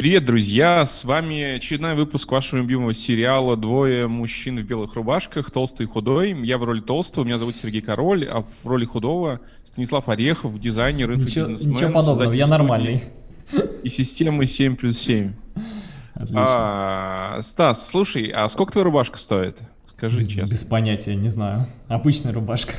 Привет, друзья! С вами очередной выпуск вашего любимого сериала «Двое мужчин в белых рубашках. Толстый и худой». Я в роли толстого, меня зовут Сергей Король, а в роли худого Станислав Орехов, дизайнер, инфобизнесмен. Ничего подобного, я нормальный. И системы 7 плюс 7. Отлично. А, Стас, слушай, а сколько твоя рубашка стоит? Скажи без, честно. Без понятия, не знаю. Обычная рубашка.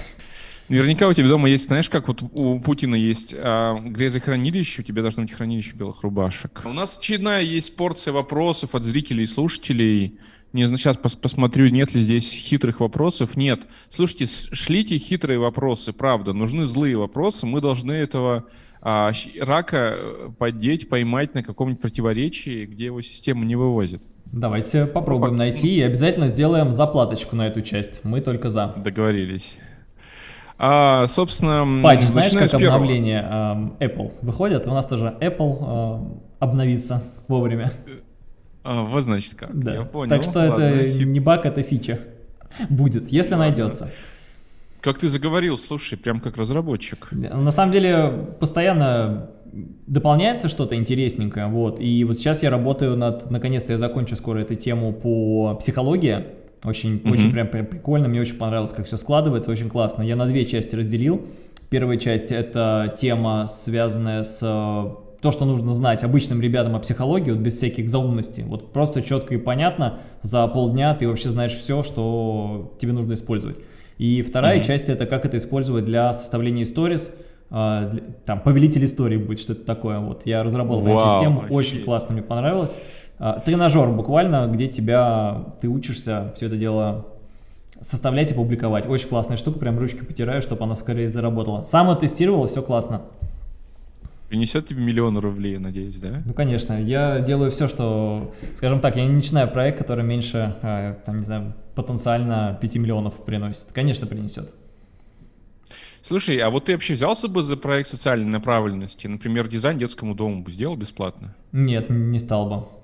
Наверняка у тебя дома есть, знаешь, как вот у Путина есть а, грязохранилище, у тебя должно быть хранилище белых рубашек. У нас очередная есть порция вопросов от зрителей и слушателей. Не знаю, сейчас пос посмотрю, нет ли здесь хитрых вопросов. Нет. Слушайте, шлите хитрые вопросы, правда. Нужны злые вопросы. Мы должны этого а, рака э, поддеть, поймать на каком-нибудь противоречии, где его система не вывозит. Давайте попробуем ну, найти и обязательно сделаем заплаточку на эту часть. Мы только за. Договорились. А, собственно, Патч, знаешь, как обновление э, Apple выходит? У нас тоже Apple э, обновится вовремя. А, вот значит как, да. я понял. Так что Ладно, это хит... не баг, это фича будет, если Ладно. найдется. Как ты заговорил, слушай, прям как разработчик. На самом деле, постоянно дополняется что-то интересненькое, вот, и вот сейчас я работаю над, наконец-то я закончу скоро эту тему по психологии, очень, mm -hmm. очень прям, прям прикольно, мне очень понравилось, как все складывается, очень классно. Я на две части разделил. Первая часть это тема, связанная с э, то, что нужно знать обычным ребятам о психологии, вот без всяких заумностей. Вот просто четко и понятно, за полдня ты вообще знаешь все, что тебе нужно использовать. И вторая mm -hmm. часть это как это использовать для составления сторис, э, там, повелитель истории будет, что-то такое. Вот, я разработал Вау, эту систему, офигеть. очень классно, мне понравилось. А, тренажер буквально, где тебя, ты учишься все это дело составлять и публиковать. Очень классная штука, прям ручки потираю, чтобы она скорее заработала. Сам тестировал, все классно. Принесет тебе миллион рублей, надеюсь, да? Ну, конечно. Я делаю все, что... Скажем так, я не начинаю проект, который меньше, а, там, не знаю, потенциально 5 миллионов приносит. Конечно, принесет. Слушай, а вот ты вообще взялся бы за проект социальной направленности? Например, дизайн детскому дому бы сделал бесплатно? Нет, не стал бы.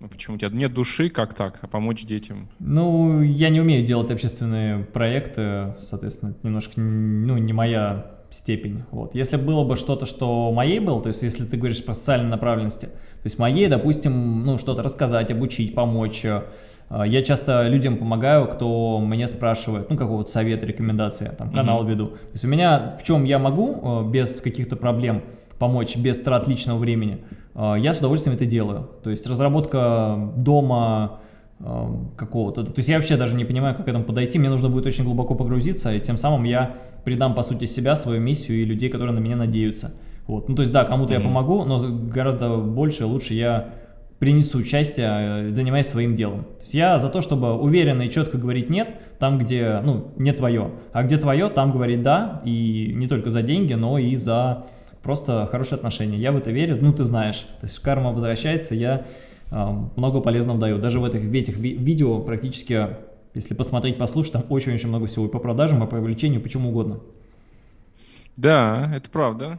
Ну почему? У тебя нет души, как так, а помочь детям? Ну, я не умею делать общественные проекты, соответственно, немножко, ну, не моя степень. Вот. Если было бы что-то, что моей было, то есть если ты говоришь по социальной направленности, то есть моей, допустим, ну, что-то рассказать, обучить, помочь. Э, я часто людям помогаю, кто меня спрашивает, ну, какого-то совета, рекомендации, там, канал -hmm. веду. То есть у меня в чем я могу э, без каких-то проблем помочь, без трат личного времени – я с удовольствием это делаю. То есть разработка дома а, какого-то, то есть я вообще даже не понимаю, как к этому подойти, мне нужно будет очень глубоко погрузиться, и тем самым я придам, по сути, себя, свою миссию и людей, которые на меня надеются. Вот. Ну, то есть, да, кому-то mm -hmm. я помогу, но гораздо больше, лучше я принесу участие, занимаясь своим делом. То есть я за то, чтобы уверенно и четко говорить «нет» там, где, ну, не твое, а где твое, там говорить «да», и не только за деньги, но и за просто хорошие отношения. Я в это верю, ну ты знаешь. То есть карма возвращается, я э, много полезного даю. Даже в этих, в этих ви видео практически, если посмотреть, послушать, там очень-очень много всего и по продажам, и по привлечению, почему угодно. Да, это правда.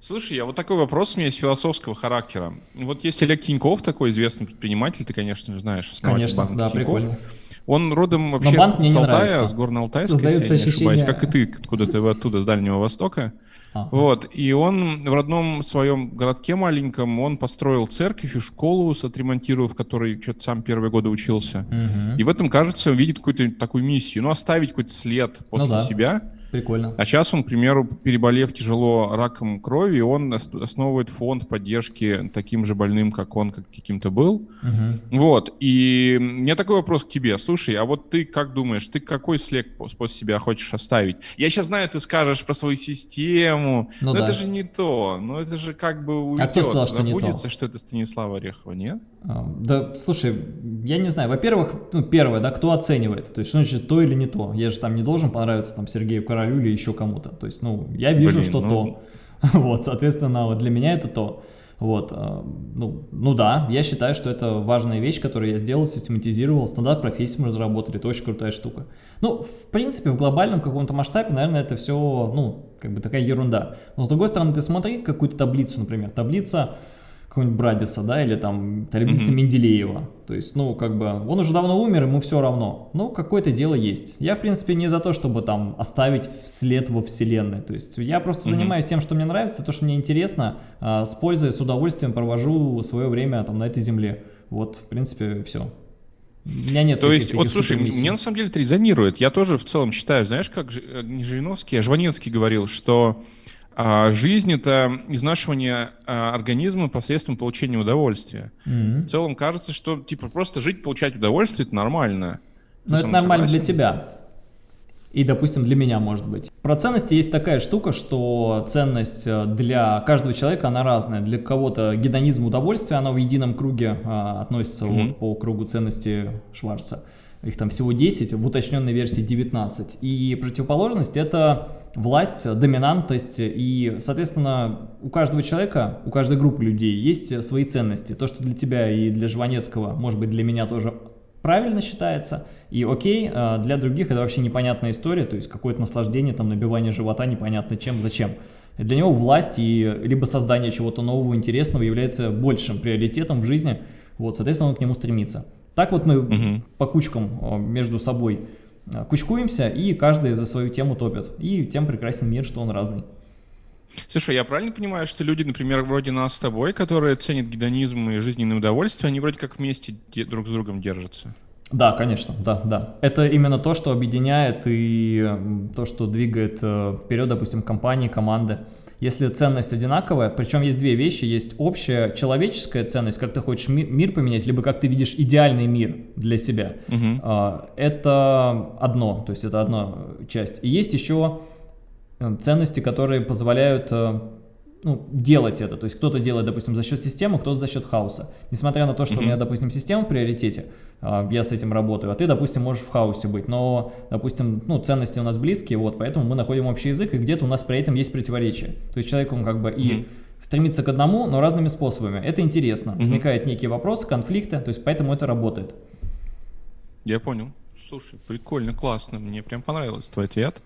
Слушай, а вот такой вопрос у меня есть философского характера. Вот есть Олег Тиньков, такой известный предприниматель, ты, конечно, знаешь, Конечно, да, Тинькофф. прикольно. Он родом вообще Но банк мне с Алтая, с Горно-Алтайска, если я не ощущение... ошибаюсь, как и ты, откуда-то оттуда, с Дальнего Востока. Ага. Вот, и он в родном своем городке маленьком, он построил церковь и школу, отремонтировав, в которой что-то сам первые годы учился. Угу. И в этом, кажется, он видит какую-то такую миссию, ну, оставить какой-то след после ну, да. себя. Прикольно. А сейчас он, к примеру, переболев тяжело раком крови, он основывает фонд поддержки таким же больным, как он как каким-то был. Угу. Вот. И у меня такой вопрос к тебе. Слушай, а вот ты как думаешь, ты какой след после себя хочешь оставить? Я сейчас знаю, ты скажешь про свою систему, ну, но да. это же не то. Но это же как бы уйдет. А кто сказал, что не то? что это Станислава Орехова, нет? А, да, слушай, я не знаю. Во-первых, ну, первое, да, кто оценивает? То есть, что значит то или не то? Я же там не должен понравиться там Сергею Королю королю или еще кому-то. То есть, ну, я вижу, Блин, что ну... то. Вот, соответственно, вот для меня это то. Вот, э, ну, ну да, я считаю, что это важная вещь, которую я сделал, систематизировал, стандарт профессии мы разработали, это очень крутая штука. Ну, в принципе, в глобальном каком-то масштабе, наверное, это все, ну, как бы такая ерунда. Но с другой стороны, ты смотри какую-то таблицу, например, таблица какого-нибудь Брадиса, да, или там Талибница mm -hmm. Менделеева. То есть, ну, как бы, он уже давно умер, ему все равно. Ну, какое-то дело есть. Я, в принципе, не за то, чтобы там оставить след во вселенной. То есть, я просто mm -hmm. занимаюсь тем, что мне нравится, то, что мне интересно, а, с пользой, с удовольствием провожу свое время там на этой земле. Вот, в принципе, все. У меня нет То есть, вот слушай, мне на самом деле это резонирует. Я тоже в целом считаю, знаешь, как э, Жириновский, а Жванецкий говорил, что а жизнь — это изнашивание а, организма посредством получения удовольствия. Mm-hmm. В целом кажется, что типа просто жить, получать удовольствие — это нормально. Но это нормально согласен? для тебя. И, допустим, для меня, может быть. Про ценности есть такая штука, что ценность э, для каждого человека, она разная. Для кого-то гедонизм удовольствия, оно в едином круге а, относится mm-hmm. вот, по кругу ценности Шварца. Их там всего 10, в уточненной версии 19. И противоположность — это власть, доминантность, и, соответственно, у каждого человека, у каждой группы людей есть свои ценности. То, что для тебя и для Жванецкого, может быть, для меня тоже правильно считается, и окей, а для других это вообще непонятная история, то есть какое-то наслаждение, там, набивание живота непонятно чем, зачем. Для него власть и либо создание чего-то нового, интересного является большим приоритетом в жизни, вот, соответственно, он к нему стремится. Так вот мы угу. по кучкам а, между собой кучкуемся, и каждый за свою тему топит. И тем прекрасен мир, что он разный. Слушай, я правильно понимаю, что люди, например, вроде нас с тобой, которые ценят гедонизм и жизненное удовольствие, они вроде как вместе друг с другом держатся? Да, конечно, да, да. Это именно то, что объединяет и то, что двигает э, вперед, допустим, компании, команды если ценность одинаковая, причем есть две вещи, есть общая человеческая ценность, как ты хочешь ми мир поменять, либо как ты видишь идеальный мир для себя. Угу. Это одно, то есть это одна часть. И есть еще э, ценности, которые позволяют э, ну, делать это. То есть кто-то делает, допустим, за счет системы, кто-то за счет хаоса. Несмотря на то, что mm -hmm. у меня, допустим, система в приоритете, а, я с этим работаю, а ты, допустим, можешь в хаосе быть. Но, допустим, ну, ценности у нас близкие, вот, поэтому мы находим общий язык, и где-то у нас при этом есть противоречие. То есть человек, он как бы mm -hmm. и стремится к одному, но разными способами. Это интересно. Mm -hmm. Возникают некие вопросы, конфликты, то есть поэтому это работает. Я понял. Слушай, прикольно, классно. Мне прям понравился твой ответ.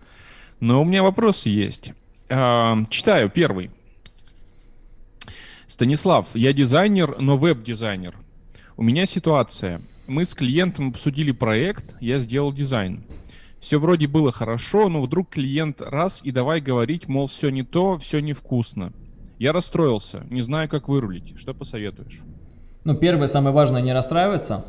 Но у меня вопросы есть. А, читаю первый. Станислав, я дизайнер, но веб-дизайнер. У меня ситуация. Мы с клиентом обсудили проект, я сделал дизайн. Все вроде было хорошо, но вдруг клиент раз и давай говорить, мол, все не то, все невкусно. Я расстроился, не знаю, как вырулить. Что посоветуешь? Ну, первое, самое важное, не расстраиваться,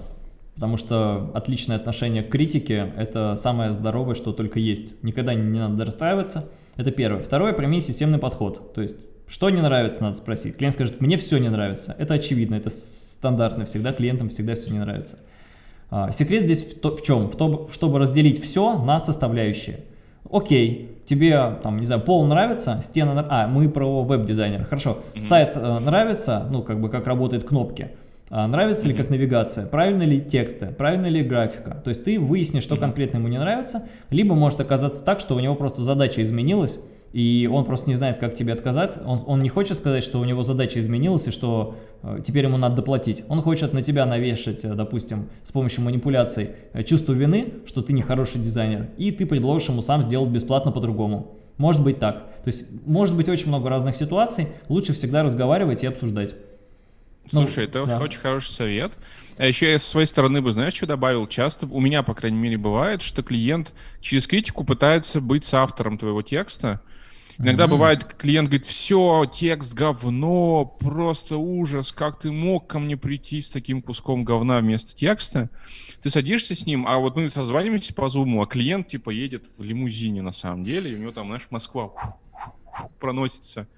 потому что отличное отношение к критике – это самое здоровое, что только есть. Никогда не надо расстраиваться. Это первое. Второе, прими системный подход. То есть что не нравится, надо спросить. Клиент скажет, мне все не нравится. Это очевидно, это стандартно всегда, клиентам всегда все не нравится. А, секрет здесь в, то, в чем? В том, чтобы разделить все на составляющие. Окей, тебе, там, не знаю, пол нравится, стена, а, мы про веб-дизайнера, хорошо. Mm -hmm. Сайт э, нравится, ну, как бы, как работают кнопки. А, нравится mm -hmm. ли как навигация, правильно ли тексты, правильно ли графика. То есть ты выяснишь, что mm -hmm. конкретно ему не нравится, либо может оказаться так, что у него просто задача изменилась, и он просто не знает, как тебе отказать. Он, он не хочет сказать, что у него задача изменилась и что э, теперь ему надо доплатить. Он хочет на тебя навешать, э, допустим, с помощью манипуляций э, чувство вины, что ты не хороший дизайнер, и ты предложишь ему сам сделать бесплатно по-другому. Может быть так. То есть может быть очень много разных ситуаций, лучше всегда разговаривать и обсуждать. Слушай, ну, это да. очень хороший совет. А еще я со своей стороны бы, знаешь, что добавил? Часто, у меня, по крайней мере, бывает, что клиент через критику пытается быть с автором твоего текста, Иногда mm-hmm. бывает, клиент говорит, все, текст говно, просто ужас, как ты мог ко мне прийти с таким куском говна вместо текста? Ты садишься с ним, а вот мы созваниваемся по зуму, а клиент типа едет в лимузине на самом деле, и у него там, знаешь, Москва проносится,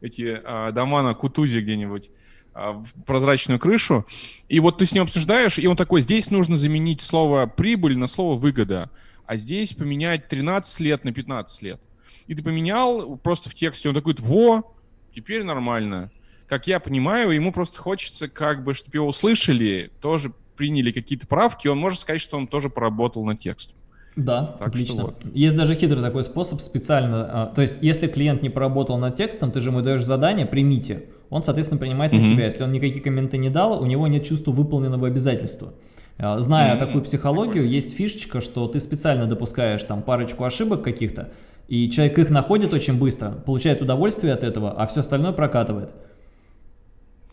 эти а, дома на Кутузе где-нибудь а, в прозрачную крышу, и вот ты с ним обсуждаешь, и он такой, здесь нужно заменить слово «прибыль» на слово «выгода», а здесь поменять 13 лет на 15 лет и ты поменял просто в тексте, он такой, во, теперь нормально. Как я понимаю, ему просто хочется, как бы, чтобы его услышали, тоже приняли какие-то правки, он может сказать, что он тоже поработал на текст. Да, так отлично. Вот. Есть даже хитрый такой способ специально, а, то есть если клиент не поработал над текстом, ты же ему даешь задание, примите. Он, соответственно, принимает mm -hmm. на себя. Если он никакие комменты не дал, у него нет чувства выполненного обязательства. А, зная mm -hmm. такую психологию, есть фишечка, что ты специально допускаешь там парочку ошибок каких-то, и человек их находит очень быстро, получает удовольствие от этого, а все остальное прокатывает.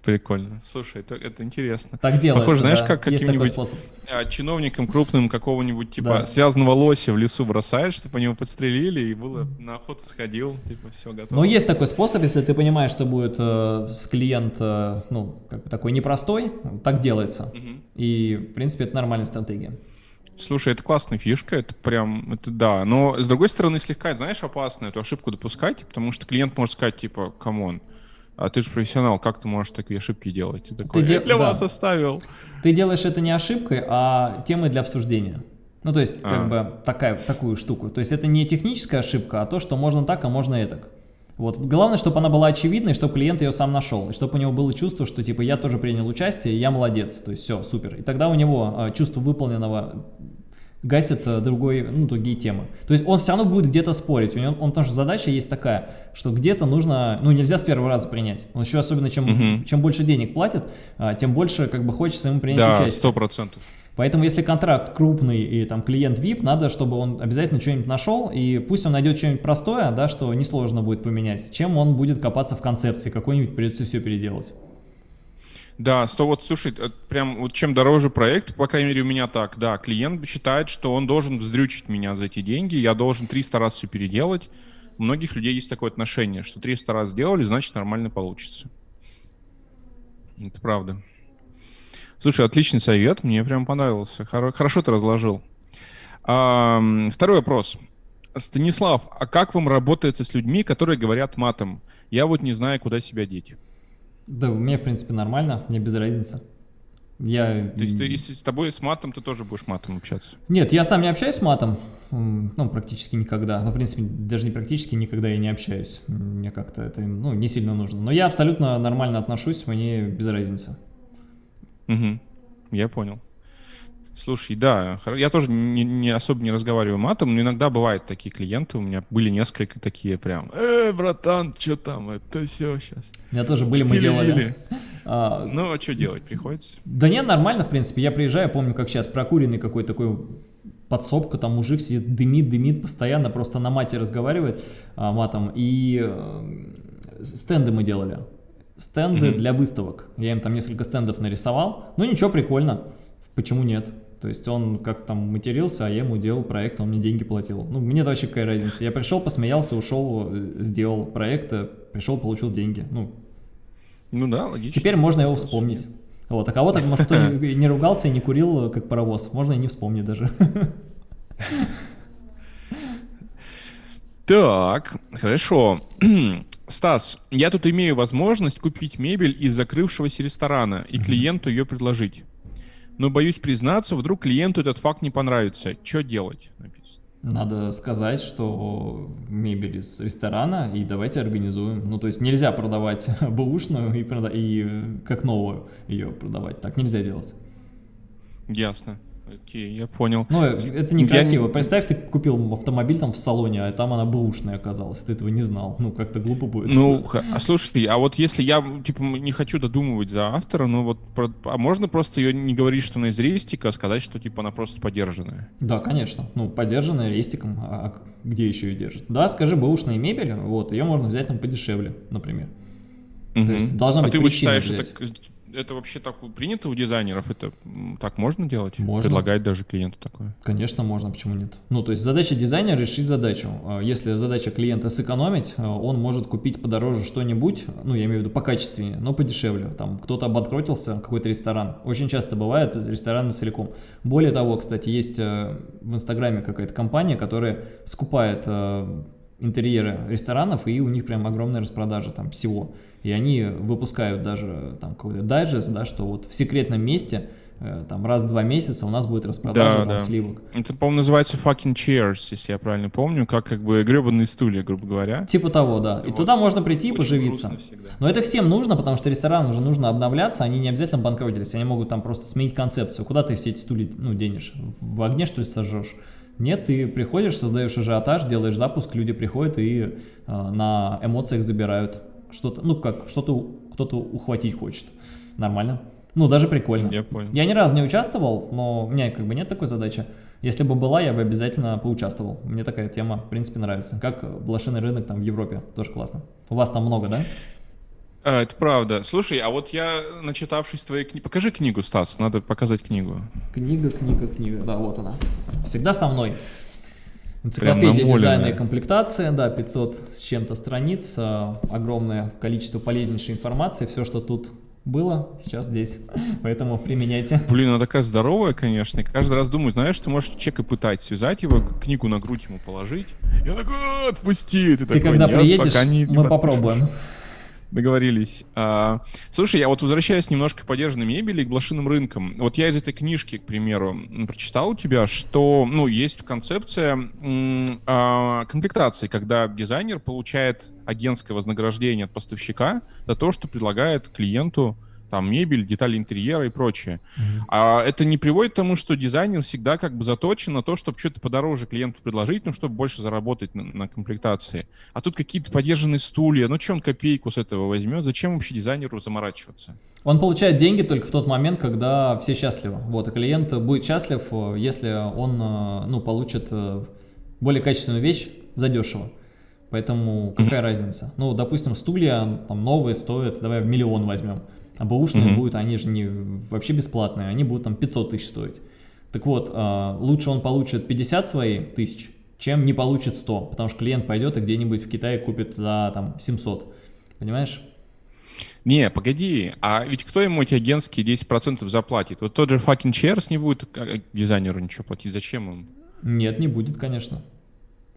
Прикольно. Слушай, это, это интересно. Так делается, Похоже, знаешь, да. как каким-нибудь а, чиновником крупным какого-нибудь, типа, Да. связанного лося в лесу бросаешь, чтобы по него подстрелили, и было на охоту сходил, типа, все, готово. Но есть такой способ, если ты понимаешь, что будет э, с клиент, э, ну, как бы такой непростой, так делается. Мгм. И, в принципе, это нормальная стратегия. Слушай, это классная фишка, это прям, это да. Но, с другой стороны, слегка, знаешь, опасно эту ошибку допускать, потому что клиент может сказать, типа, come on, а ты же профессионал, как ты можешь такие ошибки делать? Ты такой, де- «Я для да. вас оставил. Ты делаешь это не ошибкой, а темой для обсуждения. Ну, то есть, как А. бы, такая, такую штуку. То есть, это не техническая ошибка, а то, что можно так, а можно этак. Вот. Главное, чтобы она была очевидной, чтобы клиент ее сам нашел, и чтобы у него было чувство, что, типа, я тоже принял участие, я молодец, то есть, все, супер. И тогда у него э, чувство выполненного гасит э, другой, ну, другие темы. То есть он все равно будет где-то спорить. У него, он, потому что задача есть такая, что где-то нужно, ну, нельзя с первого раза принять. Он еще особенно, чем, Мгм. чем больше денег платит, а, тем больше, как бы, хочется ему принять Да, участие. сто процентов. Поэтому, если контракт крупный и там клиент VIP, надо, чтобы он обязательно что-нибудь нашел, и пусть он найдет что-нибудь простое, да, что несложно будет поменять, чем он будет копаться в концепции, какой-нибудь придется все переделать. Да, сто вот, слушай, э, прям вот чем дороже проект, по крайней мере у меня так, да, клиент считает, что он должен вздрючить меня за эти деньги, я должен 300 раз все переделать. У многих людей есть такое отношение, что 300 раз сделали, значит нормально получится. Это правда. Слушай, отличный совет, мне прям понравился. Хоро- Хорошо ты разложил. Второй вопрос. Станислав, а как вам работается с людьми, которые говорят матом? Я вот не знаю, куда себя деть. Да, мне, в принципе, нормально, мне без разницы. Я... То есть, ты, если с тобой с матом, ты тоже будешь матом общаться. Нет, я сам не общаюсь с матом, ну, практически никогда. Ну, в принципе, даже не практически никогда я не общаюсь. Мне как-то это, ну, не сильно нужно. Но я абсолютно нормально отношусь, мне без разницы. Угу. Я понял. Слушай, да, я тоже не, не особо не разговариваю матом, но иногда бывают такие клиенты, у меня были несколько такие прям, э, братан, что там, это все сейчас. У меня тоже были, мы делали. А, Ну, а что делать, приходится? Да нет, нормально, в принципе. Я приезжаю, помню, как сейчас прокуренный какой-то такой подсобка, там мужик сидит, дымит, дымит, постоянно просто на мате разговаривает а, матом. И э, стенды мы делали. Стенды Мгм. для выставок. Я им там несколько стендов нарисовал. Ну ничего, прикольно. Почему нет? То есть он как там матерился, а я ему делал проект, он мне деньги платил. Ну, мне вообще какая разница. Я пришел, посмеялся, ушел, э, сделал проект, э, пришел, получил деньги. Ну, Ну да, логично. Теперь можно его вспомнить. Вот, а кого-то, может, кто не, не ругался и не курил, как паровоз, можно и не вспомнить даже. Так, хорошо. Стас, я тут имею возможность купить мебель из закрывшегося ресторана и клиенту ее предложить. Но боюсь признаться, вдруг клиенту этот факт не понравится. Что делать? Написано. Надо сказать, что мебель из ресторана, и давайте организуем. Ну, то есть нельзя продавать бэушную и, прода- и э, как новую ее продавать. Так нельзя делать. Ясно. Окей, я понял. Ну, это Я некрасиво. не- Представь, ты купил автомобиль там в салоне, а там она бэушная оказалась. Ты этого не знал. Ну, как-то глупо будет. Ну, а слушай, а вот если я, типа, не хочу додумывать за автора, ну вот, про- а можно просто ее не говорить, что она из рейстика, а сказать, что, типа, она просто подержанная? Да, конечно. Ну, подержанная рестиком, а а где еще ее держат? Да, скажи, бэушная мебель, вот, ее можно взять там подешевле, например. Мгм. есть должна а быть ты вот причина считаешь, взять. это, это вообще так принято у дизайнеров? Это так можно делать? Можно. Предлагать даже клиенту такое? Конечно, можно, почему нет? Ну, то есть задача дизайнера решить задачу. А Если задача клиента сэкономить, а, он может купить подороже что-нибудь, ну, я имею в виду покачественнее, но подешевле. Там кто-то обанкротился, какой-то ресторан. Очень часто бывает рестораны целиком. Более того, кстати, есть э, в Инстаграме какая-то компания, которая скупает э, интерьеры ресторанов, и у них прям огромная распродажа там всего. И они выпускают даже там какой-то дайджест, да, что вот в секретном месте э, там раз в два месяца у нас будет распродажа Да, там да. сливок. Это, по-моему, называется fucking chairs, если я правильно помню, как как бы гребаные стулья, грубо говоря. Типа того, да. И Вот. туда можно прийти и поживиться. Но это всем нужно, потому что ресторанам уже нужно обновляться, они не обязательно банкротились, они могут там просто сменить концепцию. Куда ты все эти стулья ну, денешь? В огне, что ли, сожжешь? Нет, ты приходишь, создаешь ажиотаж, делаешь запуск, люди приходят и э, на эмоциях забирают что-то, ну как, что-то кто-то ухватить хочет. Нормально. Ну, даже прикольно. Я понял. Я ни разу не участвовал, но у меня как бы нет такой задачи. Если бы была, я бы обязательно поучаствовал. Мне такая тема, в принципе, нравится. Как блошиный рынок там в Европе, тоже классно. У вас там много, да? А, это правда. Слушай, а вот я, начитавшись твоей книги... Покажи книгу, Стас, надо показать книгу. Книга, книга, книга. Да, вот она. Всегда со мной. Энциклопедия дизайна и комплектации, да, 500 с чем-то страниц, а, огромное количество полезнейшей информации, все, что тут было, сейчас здесь, поэтому применяйте. Блин, она такая здоровая, конечно, и каждый раз думаю, знаешь, ты можешь человека пытать, связать его, книгу на грудь ему положить, я такой, отпусти, ты, ты такой, когда приедешь, не, мы не попробуем. Договорились. А, слушай, я вот возвращаюсь немножко к подержанной мебели и к блошиным рынкам. Вот я из этой книжки, к примеру, прочитал у тебя, что, ну, есть концепция а, комплектации, когда дизайнер получает агентское вознаграждение от поставщика за то, что предлагает клиенту там мебель, детали интерьера и прочее. Mm-hmm. А это не приводит к тому, что дизайнер всегда как бы заточен на то, чтобы что-то подороже клиенту предложить, ну, чтобы больше заработать на, на комплектации. А тут какие-то подержанные стулья, ну, что он копейку с этого возьмет? Зачем вообще дизайнеру заморачиваться? Он получает деньги только в тот момент, когда все счастливы. Вот, и клиент будет счастлив, если он, э, ну, получит э, более качественную вещь задешево. Поэтому какая mm-hmm. разница? Ну, допустим, стулья там новые стоят, давай в миллион возьмем. А бэушные mm -hmm. будут, они же не вообще бесплатные, они будут там 500 тысяч стоить. Так вот, а, лучше он получит 50 своих тысяч, чем не получит 100, потому что клиент пойдет и где-нибудь в Китае купит за там 700. Понимаешь? Не, погоди, а ведь кто ему эти агентские 10% заплатит? Вот тот же fucking Chairs не будет а, дизайнеру ничего платить, зачем им? Нет, не будет, конечно.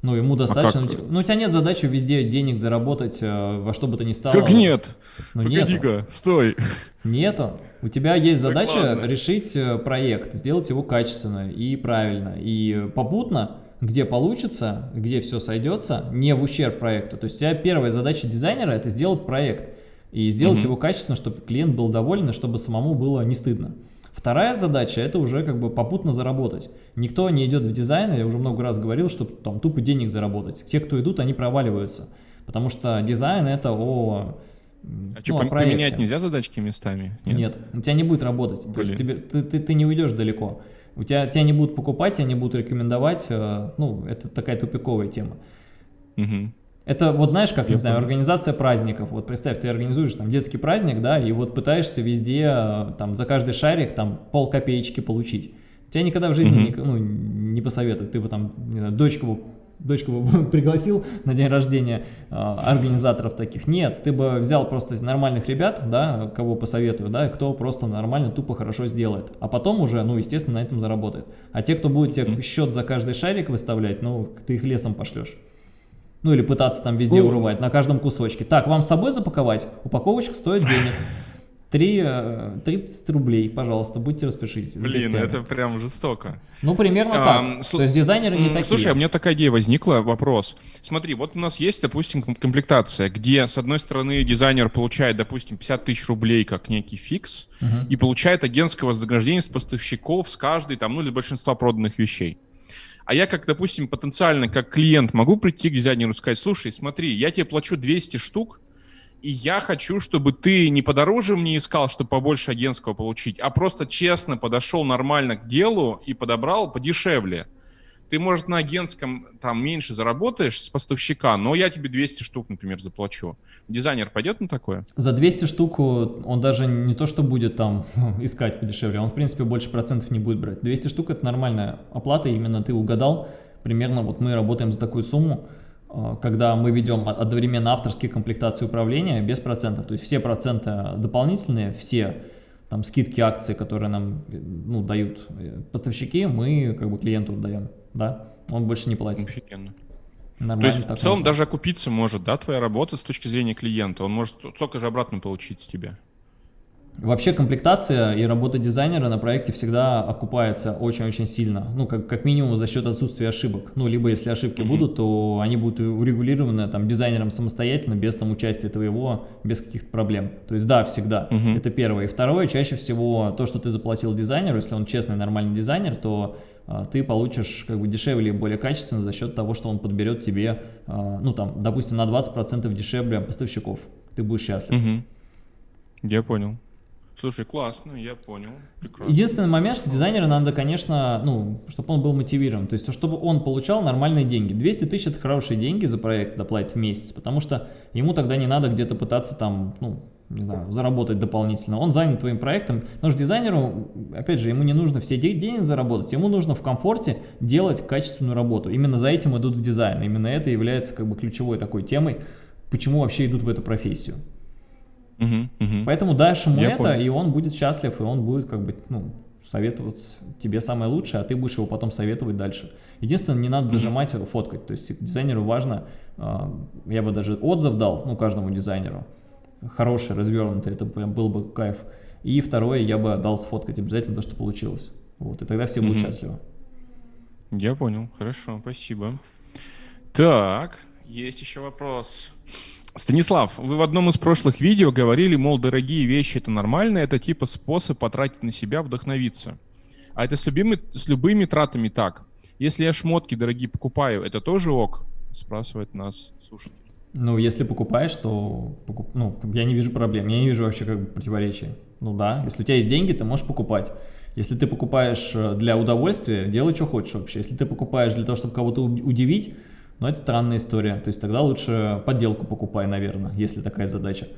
Ну, ему а достаточно. А ну, у тебя нет задачи везде денег заработать э, во что бы то ни стало. Как нет? Ну, Погоди-ка, стой. Нету. У тебя есть задача так решить э, проект, сделать его качественно и правильно. И попутно, где получится, где все сойдется, не в ущерб проекту. То есть у тебя первая задача дизайнера – это сделать проект. И сделать угу. его качественно, чтобы клиент был доволен, и чтобы самому было не стыдно. Вторая задача – это уже как бы попутно заработать. Никто не идет в дизайн, я уже много раз говорил, чтобы там тупо денег заработать. Те, кто идут, они проваливаются. Потому что дизайн – это о а ну, что, поменять нельзя задачки местами? Нет, Нет у тебя не будет работать. Блин. То есть тебе, ты, ты, ты не уйдешь далеко. У тебя, тебя не будут покупать, тебя не будут рекомендовать. Э, ну, это такая тупиковая тема. Угу. Это вот знаешь, как, Я не знаю, организация праздников. Вот представь, ты организуешь там детский праздник, да, и вот пытаешься везде э, там за каждый шарик там пол копеечки получить. Тебя никогда в жизни mm -hmm. не, ну, не посоветуют. Ты бы там, не знаю, дочку бы дочку бы пригласил на день рождения э, организаторов таких. Нет, ты бы взял просто нормальных ребят, да, кого посоветую, да, кто просто нормально, тупо, хорошо сделает. А потом уже, ну, естественно, на этом заработает. А те, кто будет тебе счет за каждый шарик выставлять, ну, ты их лесом пошлешь. Ну или пытаться там везде ну, урывать, на каждом кусочке. Так, вам с собой запаковать? Упаковочка стоит денег. 3, 30 э, рублей, пожалуйста, будьте распишитесь. Блин, это прям жестоко. Ну, примерно а, так. То есть дизайнеры не такие. Слушай, а у меня такая идея возникла, вопрос. Смотри, вот у нас есть, допустим, комплектация, где, с одной стороны, дизайнер получает, допустим, 50 тысяч рублей как некий фикс, угу. и получает агентское вознаграждение с поставщиков с каждой, там, ну, или большинства проданных вещей. А я, как, допустим, потенциально, как клиент, могу прийти к дизайнеру и сказать, слушай, смотри, я тебе плачу 200 штук, и я хочу, чтобы ты не подороже мне искал, чтобы побольше агентского получить, а просто честно подошел нормально к делу и подобрал подешевле ты, может, на агентском там меньше заработаешь с поставщика, но я тебе 200 штук, например, заплачу. Дизайнер пойдет на такое? За 200 штук он даже не то, что будет там искать подешевле, он, в принципе, больше процентов не будет брать. 200 штук – это нормальная оплата, именно ты угадал. Примерно вот мы работаем за такую сумму, а, когда мы ведем одновременно авторские комплектации управления без процентов. То есть все проценты дополнительные, все там скидки, акции, которые нам ну, дают э, поставщики, мы как бы клиенту отдаем да, он больше не платит. Офигенно. Нормально, То есть в целом можно. даже окупиться может, да, твоя работа с точки зрения клиента, он может столько же обратно получить с тебя. Вообще комплектация и работа дизайнера на проекте всегда окупается очень-очень сильно. Ну, как, как минимум за счет отсутствия ошибок. Ну, либо если ошибки mm -hmm. будут, то они будут урегулированы там дизайнером самостоятельно, без там участия твоего, без каких-то проблем. То есть да, всегда. Mm -hmm. Это первое. И второе, чаще всего то, что ты заплатил дизайнеру, если он честный, нормальный дизайнер, то ты получишь как бы дешевле и более качественно за счет того, что он подберет тебе, а, ну там, допустим, на 20% дешевле поставщиков. Ты будешь счастлив. Угу. Я понял. Слушай, классно, я понял. Прекрасно. Единственный момент, что дизайнеру надо, конечно, ну, чтобы он был мотивирован, то есть, чтобы он получал нормальные деньги. 200 тысяч – это хорошие деньги за проект доплатить в месяц, потому что ему тогда не надо где-то пытаться там, ну, не знаю, заработать дополнительно. Он занят твоим проектом. Но же дизайнеру, опять же, ему не нужно все деньги заработать, ему нужно в комфорте делать качественную работу. Именно за этим идут в дизайн. Именно это является как бы ключевой такой темой, почему вообще идут в эту профессию. Угу, угу. Поэтому дашь ему Я это, понял. и он будет счастлив, и он будет как бы, ну, советовать тебе самое лучшее, а ты будешь его потом советовать дальше. Единственное, не надо дожимать, фоткать. То есть дизайнеру важно, а, я бы даже отзыв дал, ну, каждому дизайнеру, хороший, развернутый, это прям был бы кайф. И второе, я бы дал сфоткать обязательно то, что получилось. Вот, и тогда все будут счастливы. Я понял, хорошо, спасибо. Так, есть еще вопрос. Станислав, вы в одном из прошлых видео говорили, мол, дорогие вещи это нормально, это типа способ потратить на себя, вдохновиться. А это с любыми, с любыми тратами так. Если я шмотки дорогие покупаю, это тоже ок? Спрашивает нас слушатель. Ну, если покупаешь, то покуп... ну, я не вижу проблем, я не вижу вообще как бы противоречий. Ну да, если у тебя есть деньги, ты можешь покупать. Если ты покупаешь э, для удовольствия, делай, что хочешь вообще. Если ты покупаешь для того, чтобы кого-то удивить, но это странная история. То есть тогда лучше подделку покупай, наверное, если такая задача.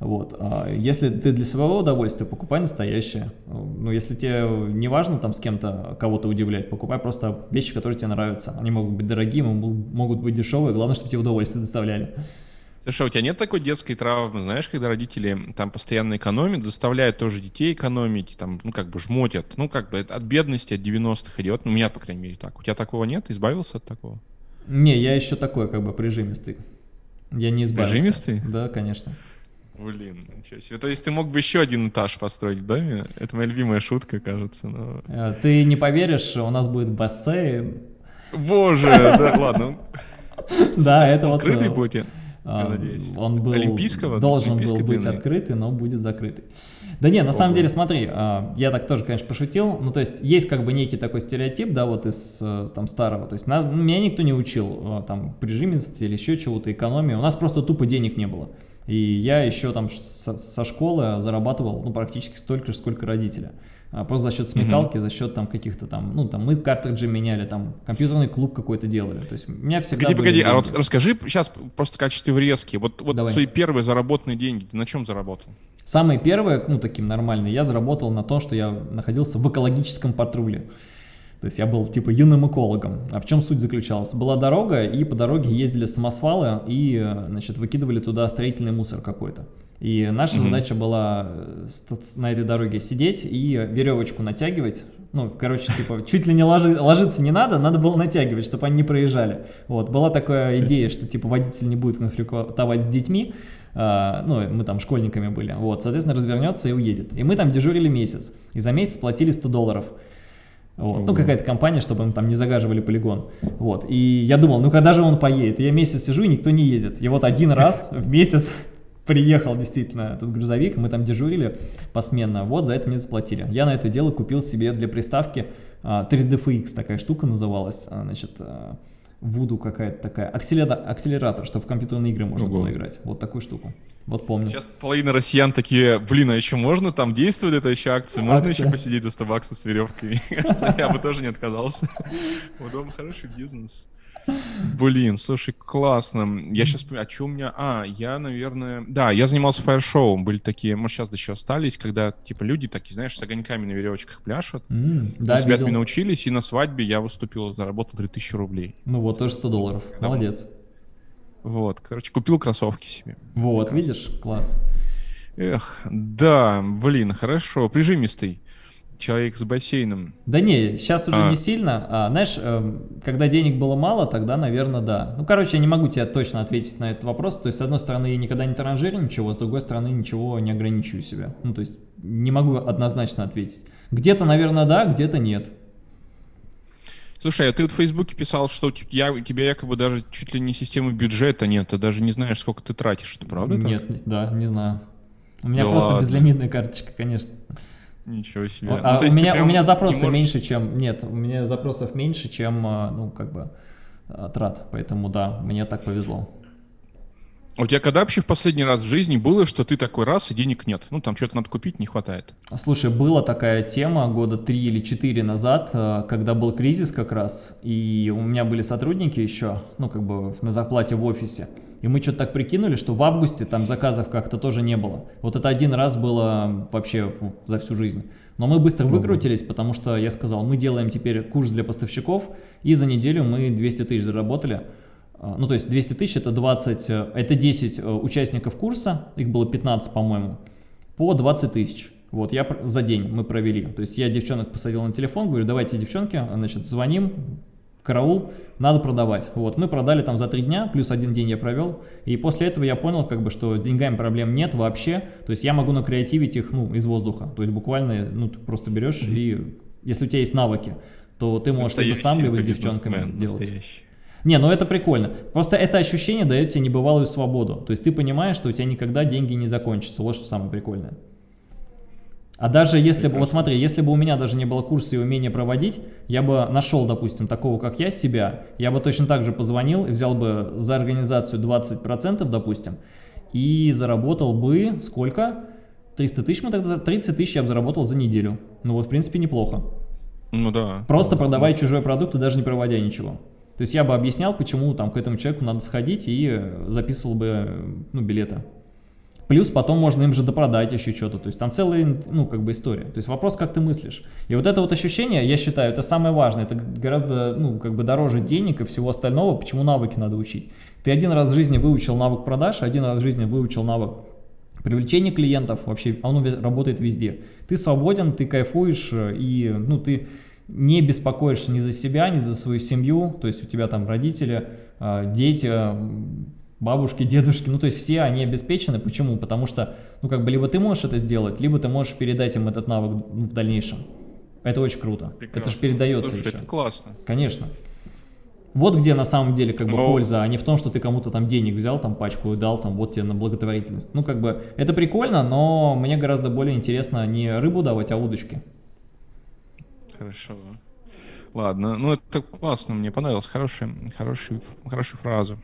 Вот. А если ты для своего удовольствия, покупай настоящее. Ну, если тебе не важно там с кем-то кого-то удивлять, покупай просто вещи, которые тебе нравятся. Они могут быть дорогие, могут быть дешевые, главное, чтобы тебе удовольствие доставляли. Слушай, а у тебя нет такой детской травмы, знаешь, когда родители там постоянно экономят, заставляют тоже детей экономить, там, ну, как бы жмотят, ну, как бы от бедности, от 90-х идет, ну, у меня, по крайней мере, так. У тебя такого нет? Избавился от такого? Не, я еще такой, как бы, прижимистый. Я не избавился. Прижимистый? Да, конечно. Блин, ничего себе. То есть ты мог бы еще один этаж построить в доме? Это моя любимая шутка, кажется. Но... А, ты не поверишь, у нас будет бассейн. Боже, да ладно. Да, это вот... Открытый будет, я надеюсь. Он был... Олимпийского? Должен был быть открытый, но будет закрытый. Да не, на самом деле, смотри, а, я так тоже, конечно, пошутил, ну, то есть, есть как бы некий такой стереотип, да, вот из э, там старого, то есть, на, меня никто не учил а, там прижимисти или еще чего-то, экономии, у нас просто тупо денег не было. И я еще там со, школы зарабатывал, ну, практически столько же, сколько родители. А просто за счет смекалки, mm -hmm. за счет там каких-то там, ну, там мы картриджи меняли, там компьютерный клуб какой-то делали. То есть у меня всегда Погоди, погоди, деньги. а вот расскажи сейчас просто в качестве врезки, вот, вот Давай. свои первые заработанные деньги, ты на чем заработал? Самые первые, ну, таким нормальные, я заработал на то, что я находился в экологическом патруле. То есть я был типа юным экологом. А в чем суть заключалась? Была дорога, и по дороге ездили самосвалы и, значит, выкидывали туда строительный мусор какой-то. И наша mm -hmm. задача была э, на этой дороге сидеть и веревочку натягивать. Ну, короче, типа, чуть ли не ложи, ложиться не надо, надо было натягивать, чтобы они не проезжали. Вот, была такая идея, что, типа, водитель не будет конфликтовать с детьми, Uh, ну, мы там школьниками были, вот, соответственно, развернется и уедет. И мы там дежурили месяц, и за месяц платили 100 долларов. Вот. Ну, какая-то компания, чтобы им там не загаживали полигон. Вот. И я думал, ну когда же он поедет? я месяц сижу, и никто не едет. И вот один раз в месяц приехал действительно этот грузовик, мы там дежурили посменно, вот за это мне заплатили. Я на это дело купил себе для приставки 3DFX, а, такая штука называлась, а, значит, Вуду какая-то такая, акселератор, акселератор, чтобы в компьютерные игры можно Ого. было играть. Вот такую штуку. Вот помню. Сейчас половина россиян такие, блин, а еще можно там действует эта еще акция? Можно Акция. еще посидеть за 100 баксов с веревкой? Я бы тоже не отказался. Удобно, хороший бизнес. Блин, слушай, классно. Я сейчас а что у меня... А, я, наверное... Да, я занимался фаер-шоу. Были такие, может, сейчас еще остались, когда, типа, люди такие, знаешь, с огоньками на веревочках пляшут. Mm, да, ребят меня научились, и на свадьбе я выступил, заработал 3000 рублей. Ну вот, тоже 100 долларов. Когда Молодец. Вот, короче, купил кроссовки себе. Вот, видишь? Класс. Эх, да, блин, хорошо, прижимистый человек с бассейном. Да не, сейчас уже а. не сильно. А, знаешь, э, когда денег было мало, тогда, наверное, да. Ну, короче, я не могу тебе точно ответить на этот вопрос. То есть, с одной стороны, я никогда не транжирю ничего, с другой стороны, ничего не ограничиваю себя. Ну, то есть, не могу однозначно ответить. Где-то, наверное, да, где-то нет. Слушай, а ты вот в Фейсбуке писал, что у тебя, у тебя якобы даже чуть ли не системы бюджета нет, ты даже не знаешь, сколько ты тратишь, это правда? Нет, так? да, не знаю. У меня да просто ладно. безлимитная карточка, конечно. Ничего себе. А, ну, у, меня, у меня запросы можешь... меньше, чем... Нет, у меня запросов меньше, чем, а, ну, как бы, а, трат. Поэтому, да, мне так повезло. А у тебя когда вообще в последний раз в жизни было, что ты такой раз и денег нет? Ну, там что-то надо купить, не хватает. Слушай, была такая тема года три или четыре назад, э, когда был кризис как раз, и у меня были сотрудники еще, ну, как бы на зарплате в офисе. И мы что-то так прикинули, что в августе там заказов как-то тоже не было. Вот это один раз было вообще за всю жизнь. Но мы быстро выкрутились, потому что я сказал, мы делаем теперь курс для поставщиков, и за неделю мы 200 тысяч заработали. А, ну, то есть 200 тысяч это 20, э, это 10 э, участников курса, их было 15, по-моему, по 20 тысяч. Вот, я за день мы провели. То есть я девчонок посадил на телефон, говорю, давайте, девчонки, значит, звоним, караул, надо продавать. Вот, мы продали там за три дня, плюс один день я провел, и после этого я понял, как бы, что с деньгами проблем нет вообще, то есть я могу накреативить их, ну, из воздуха, то есть буквально, ну, ты просто берешь и, если у тебя есть навыки, то ты можешь либо сам, либо с девчонками делать. Настоящий. Не, ну это прикольно. Просто это ощущение дает тебе небывалую свободу. То есть ты понимаешь, что у тебя никогда деньги не закончатся. Вот что самое прикольное. А даже если бы, вот смотри, если бы у меня даже не было курса и умения проводить, я бы нашел, допустим, такого, как я, себя, я бы точно так же позвонил и взял бы за организацию 20%, допустим, и заработал бы сколько? 300 тысяч мы тогда, 30 тысяч я бы заработал за неделю. Ну вот, в принципе, неплохо. Ну да. Просто продавая чужой продукт и даже не проводя ничего. То есть я бы объяснял, почему там к этому человеку надо сходить и записывал бы ну, билеты. Плюс потом можно им же допродать еще что-то. То есть там целая, ну, как бы история. То есть вопрос, как ты мыслишь. И вот это вот ощущение, я считаю, это самое важное. Это гораздо, ну, как бы дороже денег и всего остального, почему навыки надо учить. Ты один раз в жизни выучил навык продаж, один раз в жизни выучил навык привлечения клиентов, вообще он работает везде. Ты свободен, ты кайфуешь, и, ну, ты не беспокоишься ни за себя, ни за свою семью, то есть у тебя там родители, а, дети, бабушки, дедушки, ну то есть все они обеспечены. Почему? Потому что, ну как бы либо ты можешь это сделать, либо ты можешь передать им этот навык ну, в дальнейшем. Это очень круто. Прекрасно. Это же передается Слушай, еще. это классно. Конечно. Вот где на самом деле как бы Но... польза, а не в том, что ты кому-то там денег взял, там пачку и дал, там вот тебе на благотворительность. Ну как бы это прикольно, но мне гораздо более интересно не рыбу давать, а удочки. Хорошо. Ладно, ну это классно, мне понравилось, хорошая, хорошая, хорошая фраза.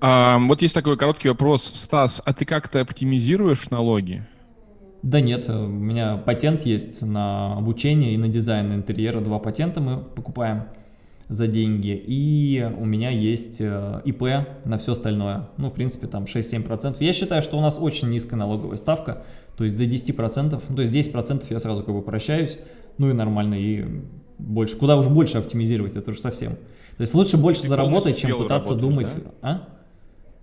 А, вот есть такой короткий вопрос. Стас, а ты как-то оптимизируешь налоги? Да нет, у меня патент есть на обучение и на дизайн интерьера. Два патента мы покупаем за деньги. И у меня есть э, ИП на все остальное. Ну, в принципе, там 6-7%. Я считаю, что у нас очень низкая налоговая ставка. То есть до 10%. Ну, то есть 10% я сразу как бы прощаюсь ну и нормально, и больше. Куда уж больше оптимизировать, это уже совсем. То есть лучше больше Ты заработать, чем пытаться думать. Да? А?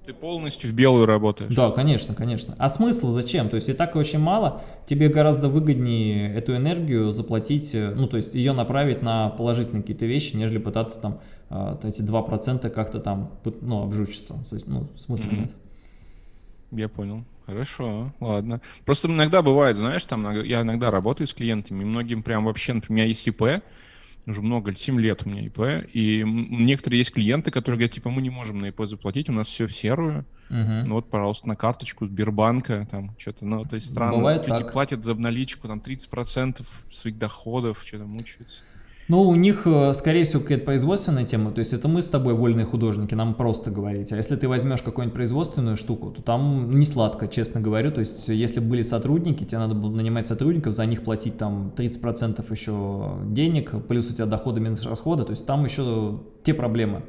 Ты полностью в белую работаешь. Да, конечно, конечно. А смысл зачем? То есть и так очень мало, тебе гораздо выгоднее эту энергию заплатить, э, ну то есть ее направить на положительные какие-то вещи, нежели пытаться там э, эти 2% как-то там, ну, обжучиться. Ну, смысла mm -hmm. нет. Я понял. Хорошо, ладно. Просто иногда бывает, знаешь, там я иногда работаю с клиентами, многим прям вообще, например, у меня есть ИП, уже много, 7 лет у меня ИП, и некоторые есть клиенты, которые говорят, типа, мы не можем на ИП заплатить, у нас все в серую, uh-huh. ну вот, пожалуйста, на карточку Сбербанка, там, что-то, ну, то есть странно. Бывает Люди так. платят за обналичку, там, 30% своих доходов, что-то мучаются. Ну, у них, э, скорее всего, какая-то производственная тема, то есть это мы с тобой вольные художники, нам просто говорить. А если ты возьмешь какую-нибудь производственную штуку, то там не сладко, честно говорю. То есть если были сотрудники, тебе надо было нанимать сотрудников, за них платить там 30% еще денег, плюс у тебя доходы минус расходы, то есть там еще те проблемы.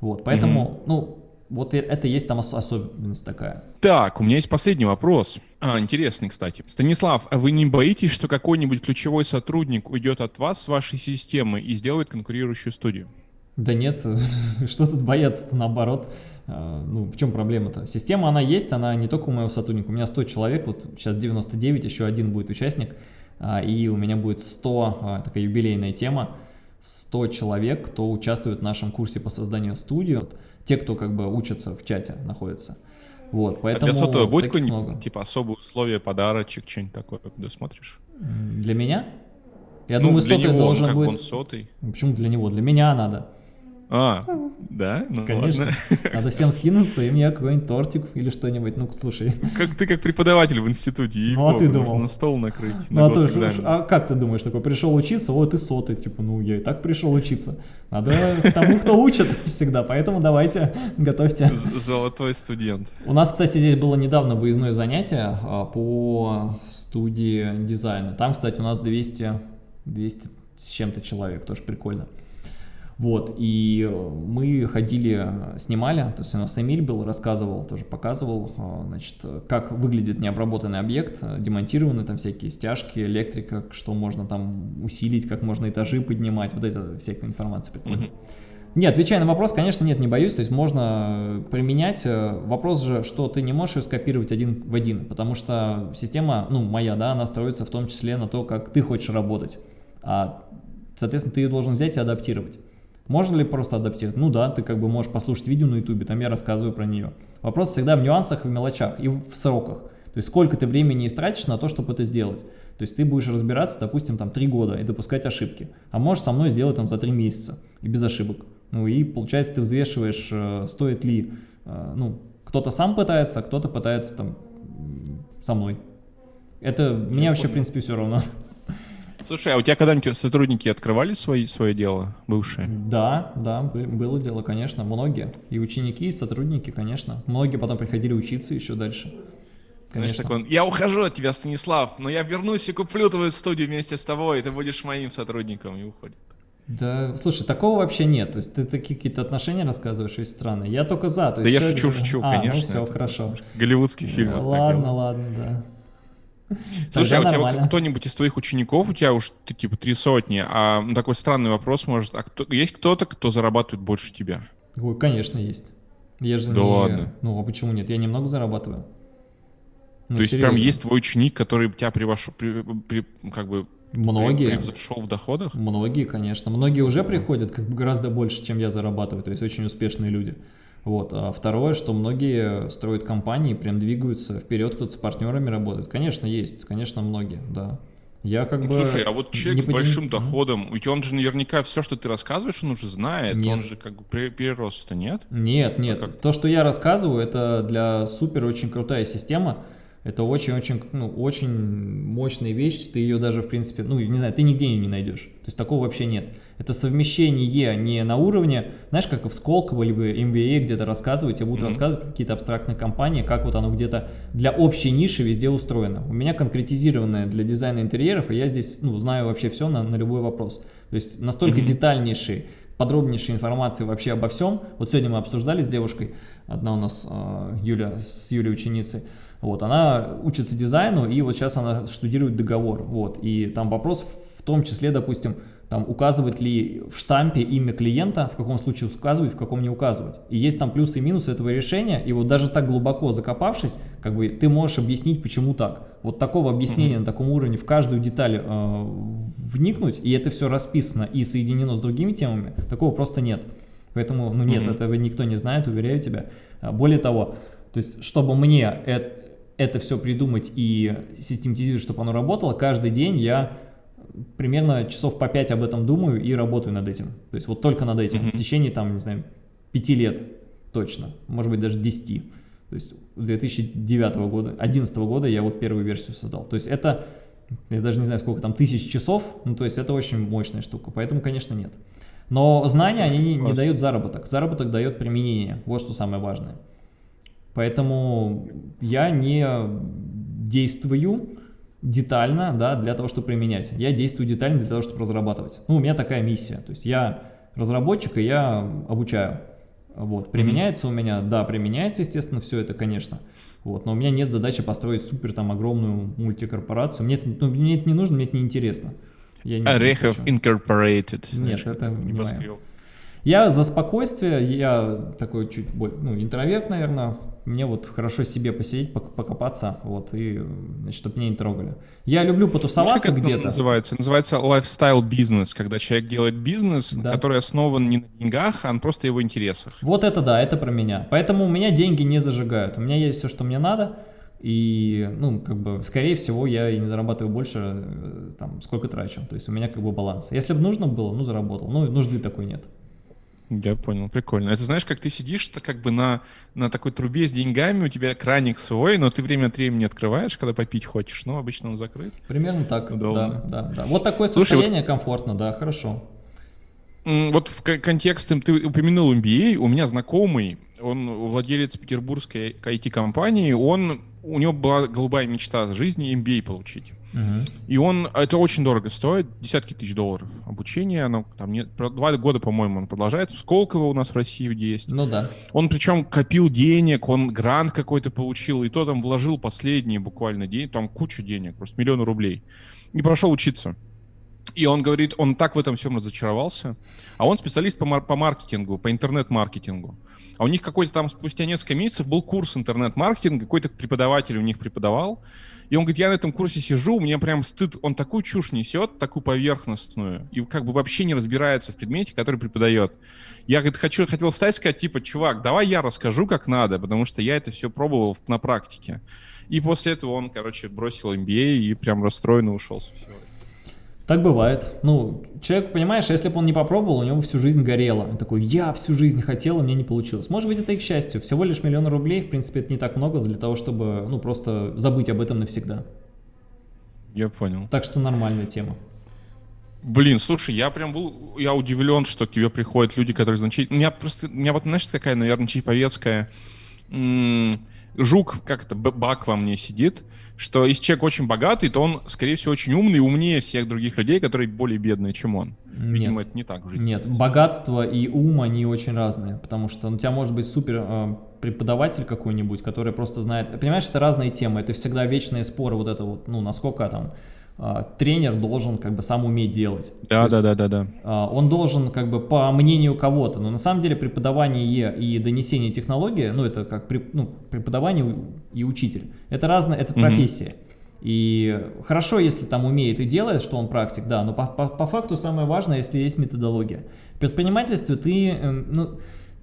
Вот, поэтому, угу. ну, вот это есть там особенность такая. Так, у меня есть последний вопрос. А, интересный, кстати. Станислав, а вы не боитесь, что какой-нибудь ключевой сотрудник уйдет от вас с вашей системы и сделает конкурирующую студию? Да нет, что тут бояться-то, наоборот. А, ну, в чем проблема-то? Система, она есть, она не только у моего сотрудника, у меня 100 человек, вот сейчас 99, еще один будет участник, а, и у меня будет 100, такая юбилейная тема, 100 человек, кто участвует в нашем курсе по созданию студии те, кто как бы учатся в чате, находятся. Вот, поэтому а для сотого будет какой-нибудь, типа, особые условия, подарочек, что-нибудь такое, когда смотришь? Для меня? Я ну, думаю, сотый него, должен как будет... он сотый. Почему для него? Для меня надо. А, да? Ну, Конечно. ладно. Надо всем скинуться, и мне какой-нибудь тортик или что-нибудь. Ну, слушай. Как ты как преподаватель в институте. Ну, а ты думал? на стол накрыть. Ну, на а, ты, а как ты думаешь, такой, пришел учиться, вот и сотый, типа, ну, я и так пришел учиться. Надо к тому, кто учит всегда, поэтому давайте, готовьте. Золотой студент. У нас, кстати, здесь было недавно выездное занятие а, по студии дизайна. Там, кстати, у нас 200, 200 с чем-то человек, тоже прикольно. Вот, и э, мы ходили, э, снимали, то есть у нас Эмиль был, рассказывал, тоже показывал, э, значит, как выглядит необработанный объект, демонтированы там всякие стяжки, электрика, что можно там усилить, как можно этажи поднимать, вот это всякая информация прикольная. Мгм. Не, отвечая на вопрос, конечно, нет, не боюсь, то есть можно применять. Вопрос же, что ты не можешь ее скопировать один в один, потому что система, ну, моя, да, она строится в том числе на то, как ты хочешь работать. А, соответственно, ты ее должен взять и адаптировать. Можно ли просто адаптировать? Ну да, ты как бы можешь послушать видео на ютубе, там я рассказываю про нее. Вопрос всегда в нюансах, в мелочах и в сроках. То есть сколько ты времени истратишь на то, чтобы это сделать. То есть ты будешь разбираться, допустим, там 3 года и допускать ошибки. А можешь со мной сделать там за 3 месяца и без ошибок. Ну и получается ты взвешиваешь, э, стоит ли, э, ну, кто-то сам пытается, а кто-то пытается там со мной. Это мне вообще, в понял. принципе, все равно. Слушай, а у тебя когда-нибудь сотрудники открывали свои, свое дело, бывшие? Да, да, бы- было дело, конечно, многие. И ученики, и сотрудники, конечно. Многие потом приходили учиться еще дальше. Знаешь, Конечно. такой, он, я ухожу от тебя, Станислав, но я вернусь и куплю твою студию вместе с тобой, и ты будешь моим сотрудником, и уходит. Да, слушай, такого вообще нет. То есть ты такие какие-то отношения рассказываешь из страны. Я только за. То Да есть я человек- шучу, шучу, а, конечно. Ну все, хорошо. Голливудский фильм. Ну, ладно, ладно, да. Слушай, а у тебя кто-нибудь из твоих учеников, у тебя уж ты, типа три сотни, а ну, такой странный вопрос может, а кто, есть кто-то, кто зарабатывает больше тебя? Ой, конечно, есть. Я же Да не... ладно? Ну, а почему нет? Я немного зарабатываю. Ну, То есть прям серьезно. есть твой ученик, который тебя превош... при- при- как бы Многие. превзошел в доходах? Многие, конечно. Многие уже приходят как бы гораздо больше, чем я зарабатываю. То есть очень успешные люди. Вот. А второе, что многие строят компании, прям двигаются вперед, кто-то с партнерами работает. Конечно, есть. Конечно, многие, да. Я как Ну, бы... Слушай, а вот человек с потя- большим доходом, ведь он же наверняка все, что ты рассказываешь, он уже знает, Нет. он же как бы перерос-то, нет? Нет, нет. как? То, что я рассказываю, это для супер очень крутая система. Это очень-очень, ну, очень мощная вещь. Ты ее даже, в принципе, ну, не знаю, ты нигде ее не найдешь. То есть такого вообще нет. Это совмещение не на уровне, знаешь, как в Сколково, либо MBA где-то рассказывают, тебе будут Мгм. рассказывать какие-то абстрактные компании, как вот оно где-то для общей ниши везде устроено. У меня конкретизированное для дизайна интерьеров, и я здесь, ну, знаю вообще все на, на любой вопрос. То есть настолько Мгм. детальнейший подробнейшей информации вообще обо всем. Вот сегодня мы обсуждали с девушкой, одна у нас э, Юля, с Юлей ученицей, вот, она учится дизайну, и вот сейчас она штудирует договор, вот, и там вопрос в том числе, допустим, там указывать ли в штампе имя клиента, в каком случае указывать, в каком не указывать. И есть там плюсы и минусы этого решения, и вот даже так глубоко закопавшись, как бы ты можешь объяснить, почему так. Вот такого объяснения на таком уровне в каждую деталь э, вникнуть, и это все расписано и соединено с другими темами, такого просто нет. Поэтому, ну нет, Мгм. этого никто не знает, уверяю тебя. А, Более того, то есть, чтобы мне это, это все придумать и систематизировать, чтобы оно работало, каждый день я примерно часов по 5 об этом думаю и работаю над этим. То есть вот только над этим. Мгм. В течение, там, не знаю, 5 лет точно, может быть даже 10. То есть 2009 года, 2011 года я вот первую версию создал. То есть это, я даже не знаю сколько там, тысяч часов, ну то есть это очень мощная штука, поэтому, конечно, нет. Но знания, они не, не дают заработок. Заработок дает применение, вот что самое важное. Поэтому я не действую детально, да, для того, чтобы применять. Я действую детально для того, чтобы разрабатывать. Ну, у меня такая миссия. То есть я разработчик, и я обучаю. Вот. Применяется у меня, да, применяется, естественно, все это, конечно. Вот. Но у меня нет задачи построить супер там огромную мультикорпорацию. Мне это, ну, мне это не нужно, мне это не интересно. Я не- не Орехов хочу. Incorporated. Нет, как это не небоскреб. Я за спокойствие, я такой чуть более, ну, интроверт, наверное. Мне вот хорошо себе посидеть, пок- покопаться, вот, и, значит, чтобы меня не трогали. Я люблю потусоваться где-то. называется? Называется lifestyle бизнес, когда человек делает бизнес, Да. который основан не на деньгах, а на просто его интересах. Вот это да, это про меня. Поэтому у меня деньги не зажигают. У меня есть все, что мне надо. И, ну, как бы, скорее всего, я и не зарабатываю больше, э, там, сколько трачу. То есть у меня как бы баланс. Если бы нужно было, ну, заработал. Ну, нужды такой нет. Я понял, прикольно. Это знаешь, как ты сидишь то как бы на, на такой трубе с деньгами, у тебя краник свой, но ты время от времени открываешь, когда попить хочешь, но обычно он закрыт. Примерно так, Удобно. да, да, да. Вот такое Слушай, состояние вот... комфортно, да, хорошо. Вот в контексте ты упомянул MBA, у меня знакомый, он владелец петербургской IT-компании, он, у него была голубая мечта жизни MBA получить. И он, это очень дорого стоит, десятки тысяч долларов обучение, оно там не, два года, по-моему, он продолжается. Сколково у нас в России есть. Ну да. Он причем копил денег, он грант какой-то получил, и то там вложил последние буквально деньги, там кучу денег, просто миллионы рублей. И пошел учиться. И он говорит, он так в этом всем разочаровался. А он специалист по, мар- по маркетингу, по интернет-маркетингу. А у них какой-то там спустя несколько месяцев был курс интернет-маркетинга, какой-то преподаватель у них преподавал. И он говорит, я на этом курсе сижу, мне прям стыд, он такую чушь несет, такую поверхностную, и как бы вообще не разбирается в предмете, который преподает. Я, говорит, хочу, хотел стать, сказать, типа, чувак, давай я расскажу, как надо, потому что я это все пробовал на практике. И после этого он, короче, бросил MBA и прям расстроенно ушел со всего. Так бывает. Ну, человек, понимаешь, если бы он не попробовал, у него всю жизнь горело. Он такой, я всю жизнь хотел, а мне не получилось. Может быть, это и к счастью. Всего лишь миллион рублей, в принципе, это не так много для того, чтобы, ну, просто забыть об этом навсегда. Я понял. Так что нормальная тема. Блин, слушай, я прям был, я удивлен, что к тебе приходят люди, которые значительно... У меня просто, у меня вот, знаешь, такая, наверное, чиповецкая... М- жук, как это, бак во мне сидит, что если человек очень богатый, то он, скорее всего, очень умный умнее всех других людей, которые более бедные, чем он. Видимо, Нет. это не так в жизни. Нет, богатство и ум, они очень разные, потому что у тебя может быть супер э, преподаватель какой-нибудь, который просто знает... Понимаешь, это разные темы, это всегда вечные споры, вот это вот, ну, насколько там тренер должен как бы сам уметь делать. Да, да, да, да, да. Он должен как бы по мнению кого-то, но на самом деле преподавание и донесение технологии, ну это как ну, преподавание и учитель, это разные, это профессия. Угу. И хорошо, если там умеет и делает, что он практик, да, но по, по, по факту самое важное, если есть методология. В предпринимательстве ты, эм, ну,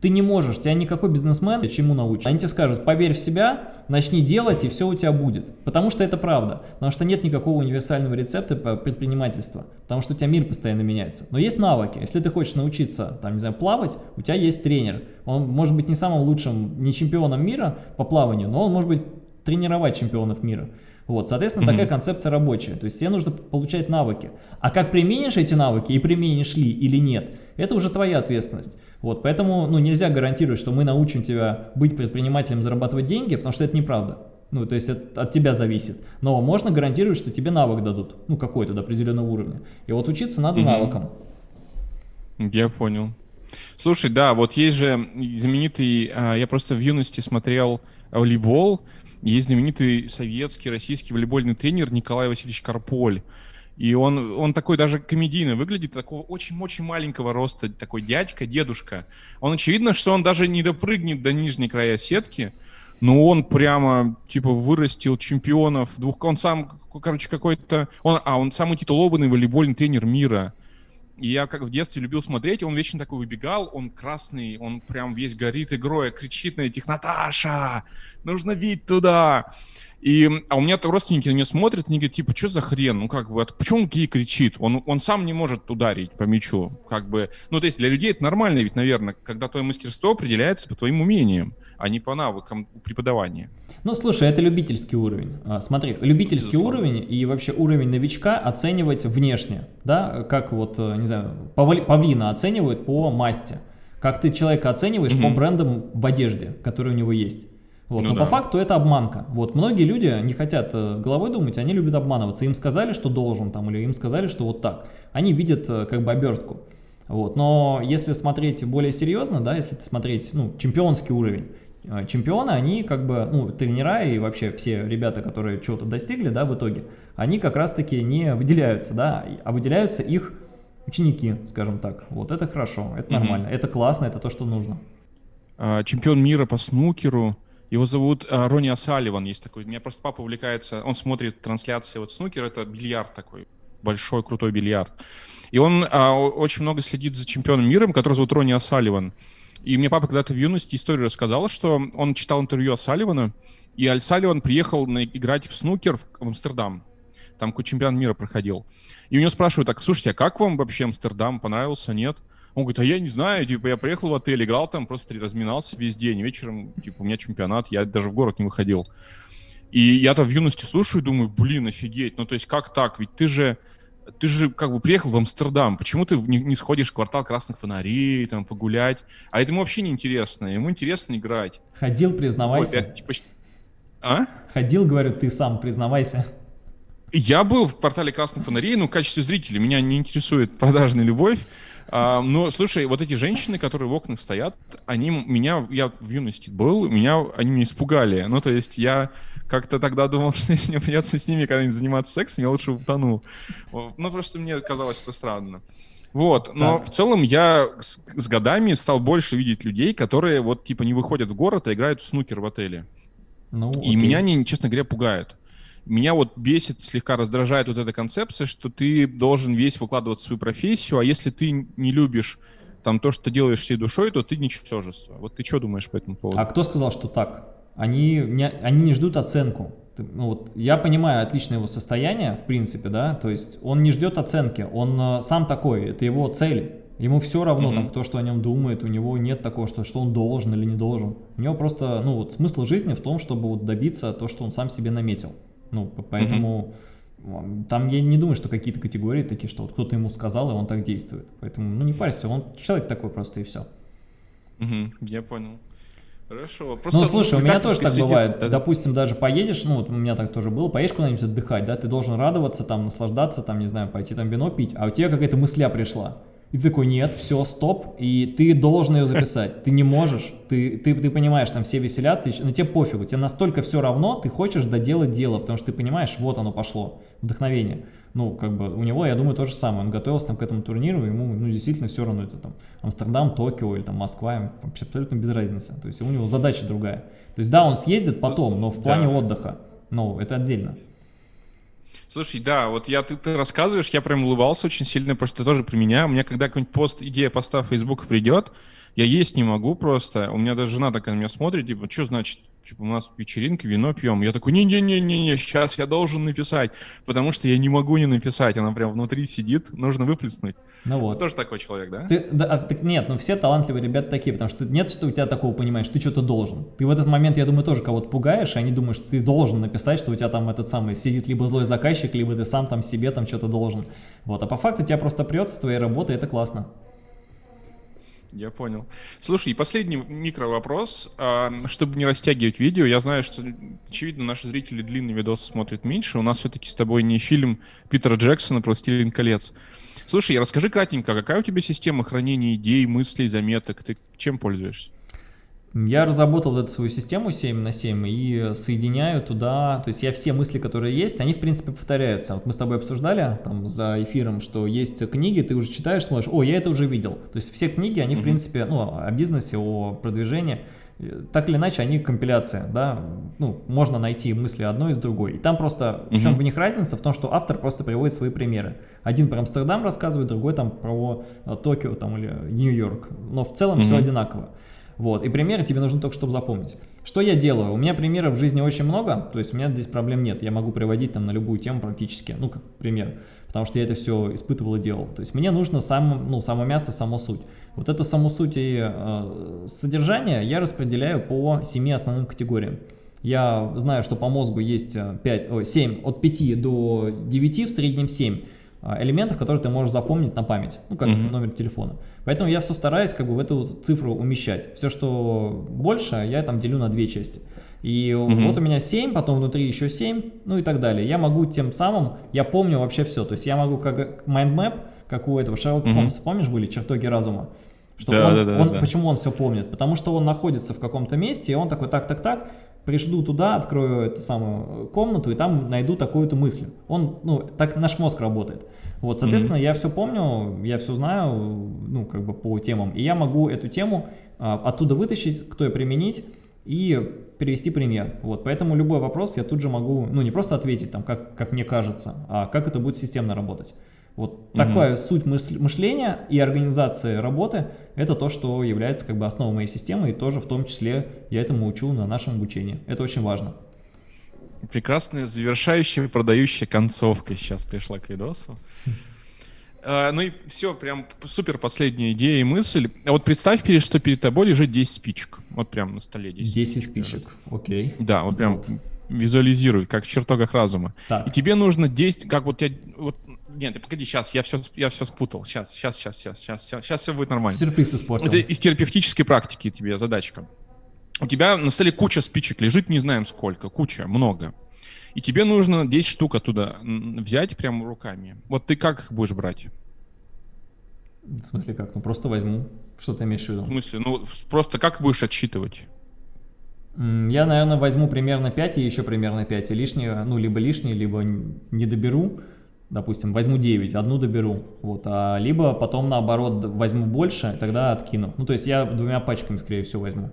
ты не можешь, тебя никакой бизнесмен чему научит. Они тебе скажут, поверь в себя, начни делать, и все у тебя будет. Потому что это правда. Потому что нет никакого универсального рецепта по предпринимательству. Потому что у тебя мир постоянно меняется. Но есть навыки. Если ты хочешь научиться, там, не знаю, плавать, у тебя есть тренер. Он может быть не самым лучшим, не чемпионом мира по плаванию, но он может быть тренировать чемпионов мира. Вот, соответственно, mm -hmm. такая концепция рабочая. То есть тебе нужно получать навыки. А как применишь эти навыки и применишь ли или нет, это уже твоя ответственность. Вот, поэтому ну, нельзя гарантировать, что мы научим тебя быть предпринимателем, зарабатывать деньги, потому что это неправда. Ну, то есть это от тебя зависит. Но можно гарантировать, что тебе навык дадут, ну, какой-то до определенного уровня. И вот учиться надо -hmm. навыкам. Я понял. Слушай, да, вот есть же знаменитый, а, я просто в юности смотрел волейбол, есть знаменитый советский, российский волейбольный тренер Николай Васильевич Карполь. И он, он такой даже комедийно выглядит, такого очень-очень маленького роста, такой дядька, дедушка. Он очевидно, что он даже не допрыгнет до нижней края сетки, но он прямо, типа, вырастил чемпионов двух... Он сам, короче, какой-то... Он, а, он самый титулованный волейбольный тренер мира. И я как в детстве любил смотреть, он вечно такой выбегал, он красный, он прям весь горит игрой, кричит на этих «Наташа, нужно бить туда!» И, а у меня -то родственники на меня смотрят, они говорят, типа, что за хрен? Ну, как бы, почему он ей кричит? Он, он сам не может ударить по мячу. Как бы, ну, то есть для людей это нормально ведь, наверное, когда твое мастерство определяется по твоим умениям, а не по навыкам преподавания. Ну, слушай, это любительский уровень. А, смотри, любительский Безусловно. уровень и вообще уровень новичка оценивать внешне, да, как вот, э, не знаю, павлина оценивают по масти. Как ты человека оцениваешь угу. по брендам в одежде, которые у него есть. Вот. Ну, Но да. по факту это обманка. Вот многие люди не хотят э, головой думать, они любят обманываться. Им сказали, что должен, там, или им сказали, что вот так. Они видят э, как бы обертку. Вот. Но если смотреть более серьезно, да, если смотреть ну, чемпионский уровень, э, чемпионы, они как бы, ну, тренера и вообще все ребята, которые чего-то достигли, да, в итоге, они как раз-таки не выделяются, да, а выделяются их ученики, скажем так. Вот это хорошо, это нормально, mm -hmm. это классно, это то, что нужно. А, чемпион мира по снукеру, его зовут э, Ронни Асаливан, есть такой. Меня просто папа увлекается, он смотрит трансляции вот снукер, это бильярд такой, большой крутой бильярд. И он а, очень много следит за чемпионом мира, который зовут Ронни Асаливан. И мне папа когда-то в юности историю рассказал, что он читал интервью Асаливана, и Аль Салливан приехал на, играть в снукер в, в Амстердам. Там какой чемпионат мира проходил. И у него спрашивают, так, слушайте, а как вам вообще Амстердам? Понравился, нет? Он говорит, а я не знаю, типа, я приехал в отель, играл там, просто разминался весь день, вечером, типа, у меня чемпионат, я даже в город не выходил. И я-то в юности слушаю и думаю, блин, офигеть, ну, то есть как так, ведь ты же, ты же как бы приехал в Амстердам, почему ты не, не сходишь в квартал красных фонарей, там, погулять? А это ему вообще не интересно, ему интересно играть. Ходил, признавайся. Вот, я, типа... А? Ходил, говорю, ты сам, признавайся. Я был в квартале красных фонарей, но в качестве зрителя меня не интересует продажная любовь. А, но, слушай, вот эти женщины, которые в окнах стоят, они меня, я в юности был, меня, они меня испугали. Ну, то есть я как-то тогда думал, что если мне придется с ними когда-нибудь заниматься сексом, я лучше утону. Ну, просто мне казалось это странно. Вот, но так. в целом я с, с годами стал больше видеть людей, которые вот типа не выходят в город, а играют в снукер в отеле. Ну, и меня они, честно говоря, пугают. Меня вот бесит, слегка раздражает вот эта концепция, что ты должен весь выкладывать свою профессию, а если ты не любишь там то, что ты делаешь всей душой, то ты ничтожество. Вот ты что думаешь по этому поводу? А кто сказал, что так? Они не, они не ждут оценку. Ну, вот, я понимаю отличное его состояние, в принципе, да, то есть он не ждет оценки, он э, сам такой, это его цель. Ему все равно, mm -hmm. там, кто что о нем думает, у него нет такого, что, что он должен или не должен. У него просто, ну, вот смысл жизни в том, чтобы вот добиться то, что он сам себе наметил. Ну, поэтому угу. там я не думаю, что какие-то категории такие, что вот кто-то ему сказал, и он так действует. Поэтому, ну, не парься, он человек такой просто, и все. Угу, я понял. Хорошо. Просто, ну, слушай, у меня тоже так сидит, бывает. Да? Допустим, даже поедешь, ну, вот у меня так тоже было, поедешь куда-нибудь отдыхать, да, ты должен радоваться, там, наслаждаться, там, не знаю, пойти там вино пить, а у тебя какая-то мысля пришла. И ты такой, нет, все, стоп, и ты должен ее записать. Ты не можешь, ты, ты, ты понимаешь, там все веселятся, но тебе пофигу, тебе настолько все равно, ты хочешь доделать дело, потому что ты понимаешь, вот оно пошло, вдохновение. Ну, как бы у него, я думаю, то же самое, он готовился там к этому турниру, ему, ну, действительно все равно, это там Амстердам, Токио или там Москва, вообще абсолютно без разницы. То есть у него задача другая. То есть да, он съездит потом, но в плане да. отдыха, ну, это отдельно. Слушай, да, вот я ты, ты рассказываешь, я прям улыбался очень сильно, потому что тоже применяю. У меня когда какой-нибудь пост, идея поста в Facebook придет, я есть не могу просто. У меня даже жена такая на меня смотрит, типа, что значит типа, у нас вечеринка, вино пьем. Я такой, не-не-не-не, сейчас я должен написать, потому что я не могу не написать, она прям внутри сидит, нужно выплеснуть. Ну вот. Ты тоже такой человек, да? Ты, да а, так нет, ну все талантливые ребята такие, потому что нет, что у тебя такого понимаешь, ты что-то должен. Ты в этот момент, я думаю, тоже кого-то пугаешь, и они думают, что ты должен написать, что у тебя там этот самый сидит либо злой заказчик, либо ты сам там себе там что-то должен. Вот, а по факту тебя просто прет с твоей работы, это классно. Я понял. Слушай, и последний микро вопрос. А, чтобы не растягивать видео, я знаю, что, очевидно, наши зрители длинные видосы смотрят меньше. У нас все-таки с тобой не фильм Питера Джексона про «Властелин колец». Слушай, расскажи кратенько, какая у тебя система хранения идей, мыслей, заметок? Ты чем пользуешься? Я разработал эту свою систему 7 на 7 и соединяю туда, то есть я все мысли, которые есть, они в принципе повторяются. Вот мы с тобой обсуждали там за эфиром, что есть книги, ты уже читаешь, смотришь, о, я это уже видел. То есть все книги, они в принципе, ну, о бизнесе, о продвижении, так или иначе, они компиляция, да, ну, можно найти мысли одной из другой. И там просто, в чем в них разница? В том, что автор просто приводит свои примеры. Один про Амстердам рассказывает, другой там про э, Токио там или Нью-Йорк. Но в целом все одинаково. Вот, и примеры тебе нужны только, чтобы запомнить. Что я делаю? У меня примеров в жизни очень много, то есть у меня здесь проблем нет. Я могу приводить там на любую тему практически, ну, как пример, потому что я это все испытывал и делал. То есть мне нужно сам, ну, само мясо, само суть. Вот это само суть и э, содержание я распределяю по семи основным категориям. Я знаю, что по мозгу есть 5, о, 7, от 5 до 9, в среднем 7 а, элементов, которые ты можешь запомнить на память, ну, как mm -hmm. номер телефона. Поэтому я все стараюсь как бы в эту цифру умещать. Все, что больше, я там делю на две части. И mm -hmm. вот у меня 7, потом внутри еще 7, ну и так далее. Я могу тем самым, я помню вообще все. То есть я могу как mind map, как у этого Шерлока mm -hmm. Холмса, помнишь, были чертоги разума? Что да, он, да, да, он, да. Почему он все помнит? Потому что он находится в каком-то месте, и он такой, так, так, так, пришлю туда, открою эту самую комнату, и там найду такую-то мысль. Он, ну, так наш мозг работает. Вот, соответственно, mm -hmm. я все помню, я все знаю, ну, как бы по темам, и я могу эту тему а, оттуда вытащить, кто ее применить, и перевести пример. Вот, поэтому любой вопрос я тут же могу, ну, не просто ответить, там, как, как мне кажется, а как это будет системно работать. Вот угу. такая суть мышления и организации работы – это то, что является как бы основой моей системы, и тоже в том числе я этому учу на нашем обучении. Это очень важно. Прекрасная завершающая продающая концовка сейчас пришла к видосу. А, ну и все, прям супер последняя идея и мысль. А вот представь, что перед тобой лежит 10 спичек. Вот прям на столе 10, 10 спичек, окей. Да, вот прям вот. визуализируй, как в чертогах разума. Так. И тебе нужно 10, как вот я, вот, нет, погоди, сейчас, я все, я все спутал. Сейчас, сейчас, сейчас, сейчас, сейчас, сейчас, сейчас все будет нормально. Сюрприз испортил. Это из терапевтической практики тебе задачка. У тебя на столе куча спичек лежит, не знаем сколько, куча, много. И тебе нужно 10 штук оттуда взять прямо руками. Вот ты как их будешь брать? В смысле как? Ну просто возьму. Что ты имеешь в виду? В смысле? Ну просто как будешь отсчитывать? Я, наверное, возьму примерно 5 и еще примерно 5. И лишнее, ну, либо лишнее, либо не доберу. Допустим, возьму 9, одну доберу. Вот, а либо потом, наоборот, возьму больше, тогда откину. Ну, то есть я двумя пачками, скорее всего, возьму.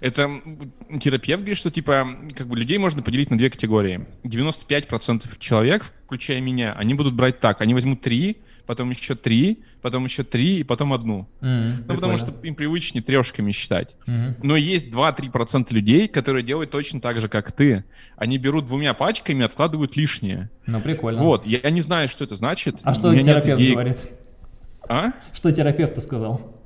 Это терапевт говорит, что типа как бы людей можно поделить на две категории. 95% человек, включая меня, они будут брать так. Они возьмут три, потом еще три, потом еще три и потом одну. Mm, ну, потому что им привычнее трешками считать. Mm-hmm. Но есть 2-3% людей, которые делают точно так же, как ты. Они берут двумя пачками и откладывают лишнее. Ну, прикольно. Вот, я, я не знаю, что это значит. А что терапевт говорит? А? Что терапевт сказал?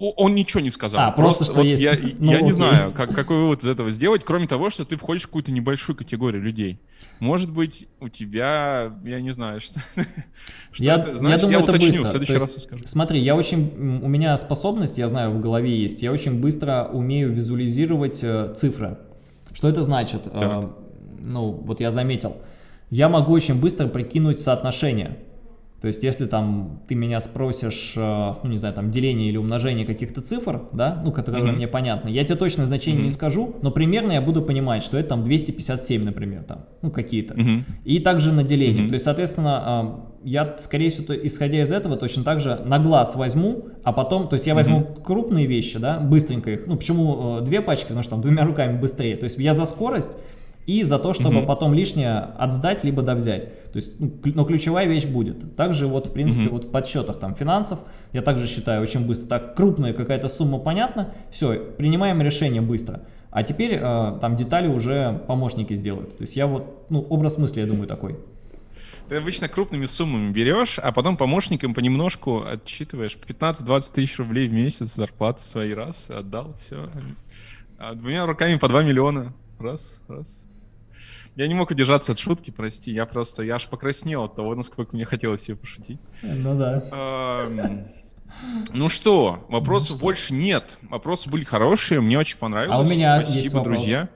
Он ничего не сказал. А, просто, просто что вот есть. Я, ну, я не знаю, как, какой вывод из этого сделать, кроме того, что ты входишь в какую-то небольшую категорию людей. Может быть, у тебя, я не знаю, что, что я, это значит. Я, думаю, я это уточню, быстро. в следующий есть, раз скажу. Смотри, я очень, у меня способность, я знаю, в голове есть, я очень быстро умею визуализировать э, цифры. Что это значит? Э, ну, вот я заметил. Я могу очень быстро прикинуть соотношение. То есть, если там ты меня спросишь, э, ну, не знаю, там, деление или умножение каких-то цифр, да, ну, которые mm -hmm. мне понятны, я тебе точное значение mm -hmm. не скажу, но примерно я буду понимать, что это там 257, например, там, ну, какие-то. Mm -hmm. И также на деление. Mm -hmm. То есть, соответственно, э, я, скорее всего, исходя из этого, точно так же на глаз возьму, а потом, то есть я возьму mm -hmm. крупные вещи, да, быстренько их, ну, почему э, две пачки, потому что там двумя руками быстрее. То есть, я за скорость и за то, чтобы угу. потом лишнее отсдать, либо довзять. То есть, ну, но ключевая вещь будет. Также вот, в принципе, угу. вот в подсчетах там финансов, я также считаю очень быстро. Так, крупная какая-то сумма понятна, все, принимаем решение быстро. А теперь э, там детали уже помощники сделают. То есть я вот, ну, образ мысли, я думаю, такой. Ты обычно крупными суммами берешь, а потом помощникам понемножку отсчитываешь 15-20 тысяч рублей в месяц зарплаты свои раз, отдал, все. А двумя руками по 2 миллиона. Раз, раз. Я не мог удержаться от шутки, прости. Я просто, я аж покраснел от того, насколько мне хотелось ее пошутить. Ну да. Ну что, вопросов больше нет. Вопросы были хорошие, мне очень понравилось. А у меня есть вопрос. друзья.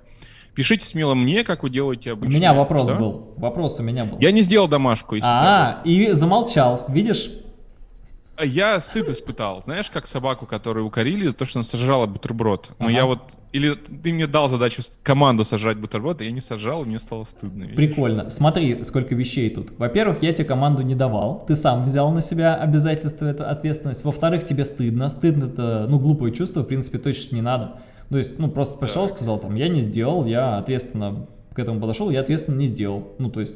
Пишите смело мне, как вы делаете обычно. У меня вопрос что? был. Вопрос у меня был. Я не сделал домашку. А, -а, -а и замолчал. Видишь? Я стыд испытал. Знаешь, как собаку, которую укорили, то, что она сожрала бутерброд. Но ага. я вот... Или ты мне дал задачу команду сожрать бутерброд, и я не сожрал, и мне стало стыдно. Видишь? Прикольно. Смотри, сколько вещей тут. Во-первых, я тебе команду не давал. Ты сам взял на себя обязательство, эту ответственность. Во-вторых, тебе стыдно. Стыдно это, ну, глупое чувство, в принципе, точно не надо. То есть, ну, просто пришел, сказал, там, я не сделал, я ответственно к этому подошел, я ответственно не сделал. Ну, то есть,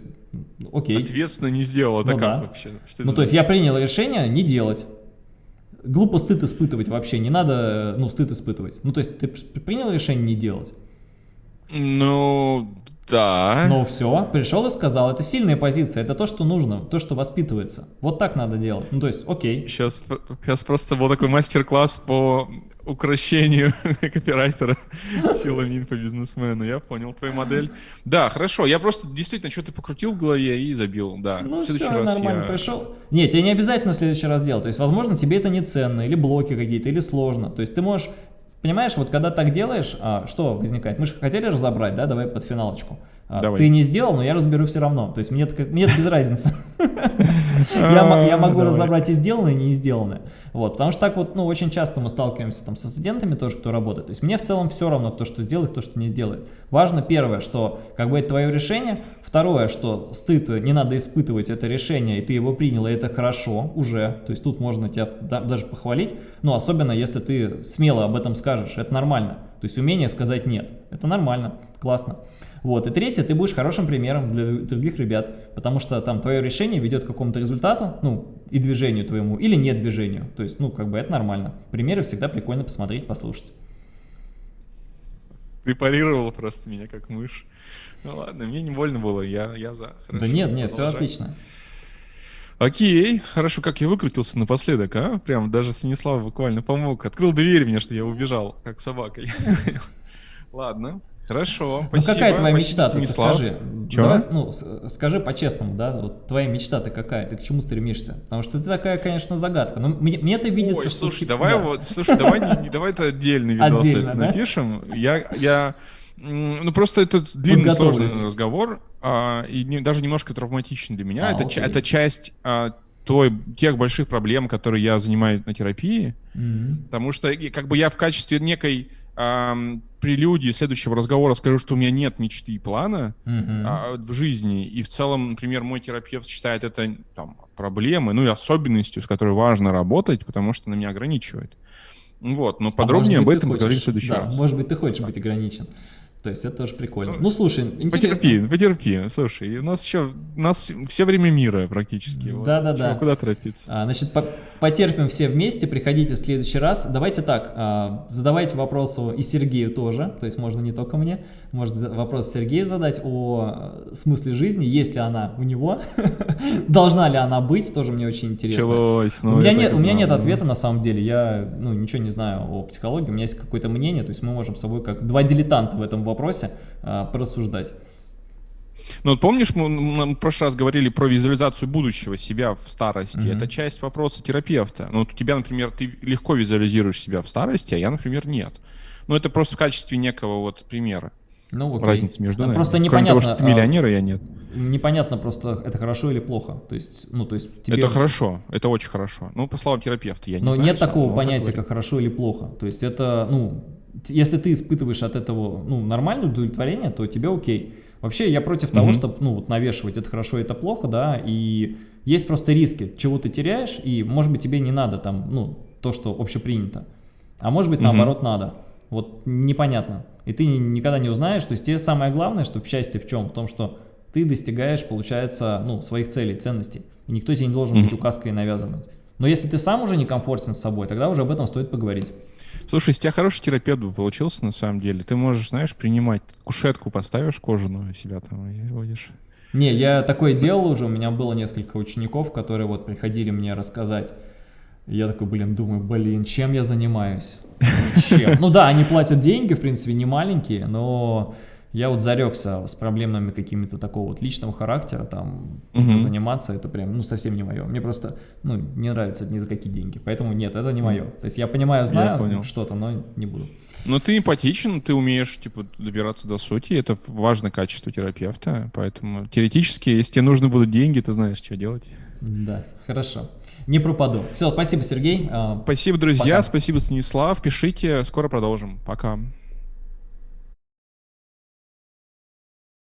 окей. Ответственно не сделал, это ну, как да. вообще? Что ну, то есть я принял решение не делать. Глупо стыд испытывать вообще, не надо, ну, стыд испытывать. Ну, то есть ты принял решение не делать? Ну, да. Ну все, пришел и сказал, это сильная позиция, это то, что нужно, то, что воспитывается. Вот так надо делать. Ну то есть, окей. Сейчас, сейчас просто был такой мастер-класс по укращению копирайтера силами инфобизнесмена. Я понял твою модель. Да, хорошо. Я просто действительно что-то покрутил в голове и забил. Да. Ну все, нормально я... пришел. Нет, тебе не обязательно в следующий раз делать. То есть, возможно, тебе это не ценно, или блоки какие-то, или сложно. То есть ты можешь Понимаешь, вот когда так делаешь, а, что возникает? Мы же хотели разобрать, да, давай под финалочку. А, Давай. Ты не сделал, но я разберу все равно. То есть мне это, мне это без разницы. Я могу разобрать и сделанное, и не сделанное. Вот, потому что так вот, ну, очень часто мы сталкиваемся там со студентами тоже, кто работает. То есть мне в целом все равно, кто что сделает, кто что не сделает. Важно первое, что как бы это твое решение. Второе, что стыд не надо испытывать это решение, и ты его принял, и это хорошо уже. То есть тут можно тебя даже похвалить. Но особенно, если ты смело об этом скажешь, это нормально. То есть умение сказать нет. Это нормально, классно. Вот. И третье, ты будешь хорошим примером для других ребят, потому что там твое решение ведет к какому-то результату, ну, и движению твоему, или не движению. То есть, ну, как бы это нормально. Примеры всегда прикольно посмотреть, послушать. Препарировал просто меня как мышь. Ну ладно, мне не больно было, я, я за. Хорошо, да нет, нет, все отлично. Окей, хорошо, как я выкрутился напоследок, а? Прям даже Станислав буквально помог. Открыл дверь мне, что я убежал, как собакой. Ладно. Хорошо, ну, какая твоя мечта, ты скажи. Чего? Давай, ну, скажи по-честному, да, вот твоя мечта-то какая, ты к чему стремишься? Потому что ты такая, конечно, загадка, но мне, мне это видится, Ой, что... слушай, давай да. вот, слушай, давай, не, давай это отдельный видос Отдельно, это да? напишем. Я, я, ну просто это длинный сложный разговор, а, и не, даже немножко травматичный для меня. А, это, это часть а, той, тех больших проблем, которые я занимаю на терапии, mm-hmm. потому что как бы я в качестве некой прелюдии следующего разговора скажу, что у меня нет мечты и плана mm-hmm. а, в жизни, и в целом, например, мой терапевт считает это там, проблемой, ну и особенностью, с которой важно работать, потому что она меня ограничивает. Вот, но подробнее а об этом поговорим в следующий да, раз. Может быть, ты хочешь да. быть ограничен. То есть это тоже прикольно. Ну, ну слушай, интересно. Потерпи, потерпи. Слушай, у нас еще, у нас все время мира практически. Да-да-да. Вот. Куда торопиться? А, значит, по потерпим все вместе, приходите в следующий раз. Давайте так, а, задавайте вопросы и Сергею тоже, то есть можно не только мне, можно вопрос Сергею задать о смысле жизни, есть ли она у него, должна ли она быть, тоже мне очень интересно. Началось, ну, у меня, нет, у меня нет ответа на самом деле, я ну, ничего не знаю о психологии, у меня есть какое-то мнение, то есть мы можем с собой как два дилетанта в этом вопросе э, порассуждать. Ну вот помнишь, мы, мы в прошлый раз говорили про визуализацию будущего себя в старости. Mm-hmm. Это часть вопроса терапевта. Ну вот у тебя, например, ты легко визуализируешь себя в старости, а я, например, нет. Ну это просто в качестве некого вот примера. Ну, окей. Разница между нами. Просто непонятно. Кроме того, что ты миллионер, а я нет. Непонятно просто, это хорошо или плохо. То есть, ну, то есть тебе... Это хорошо, это очень хорошо. Ну, по словам терапевта, я не Но знаю. нет такого понятия, как хорошо или плохо. То есть это, ну, если ты испытываешь от этого ну, нормальное удовлетворение, то тебе окей. Вообще я против того, чтобы ну, вот, навешивать это хорошо, это плохо, да, и есть просто риски, чего ты теряешь, и может быть тебе не надо там, ну, то, что общепринято, а может быть наоборот надо. Вот непонятно. И ты никогда не узнаешь, то есть тебе самое главное, что в счастье в чем? В том, что ты достигаешь, получается, ну, своих целей, ценностей. И никто тебе не должен быть указкой навязывать. Но если ты сам уже некомфортен с собой, тогда уже об этом стоит поговорить. Слушай, из тебя хороший терапевт бы получился на самом деле. Ты можешь, знаешь, принимать кушетку, поставишь кожаную себя там и водишь. Не, я такое делал уже, у меня было несколько учеников, которые вот приходили мне рассказать. Я такой, блин, думаю, блин, чем я занимаюсь? Чем? Ну да, они платят деньги, в принципе, не маленькие, но я вот зарекся с проблемами какими-то такого вот личного характера, там, угу. заниматься, это прям, ну, совсем не мое. Мне просто, ну, не нравится ни за какие деньги, поэтому нет, это не мое. То есть я понимаю, знаю что-то, но не буду. Но ты эмпатичен, ты умеешь, типа, добираться до сути, это важное качество терапевта, поэтому теоретически, если тебе нужны будут деньги, ты знаешь, что делать. Да, хорошо. Не пропаду. Все, спасибо, Сергей. А, спасибо, друзья, Пока. спасибо, Станислав. Пишите, скоро продолжим. Пока.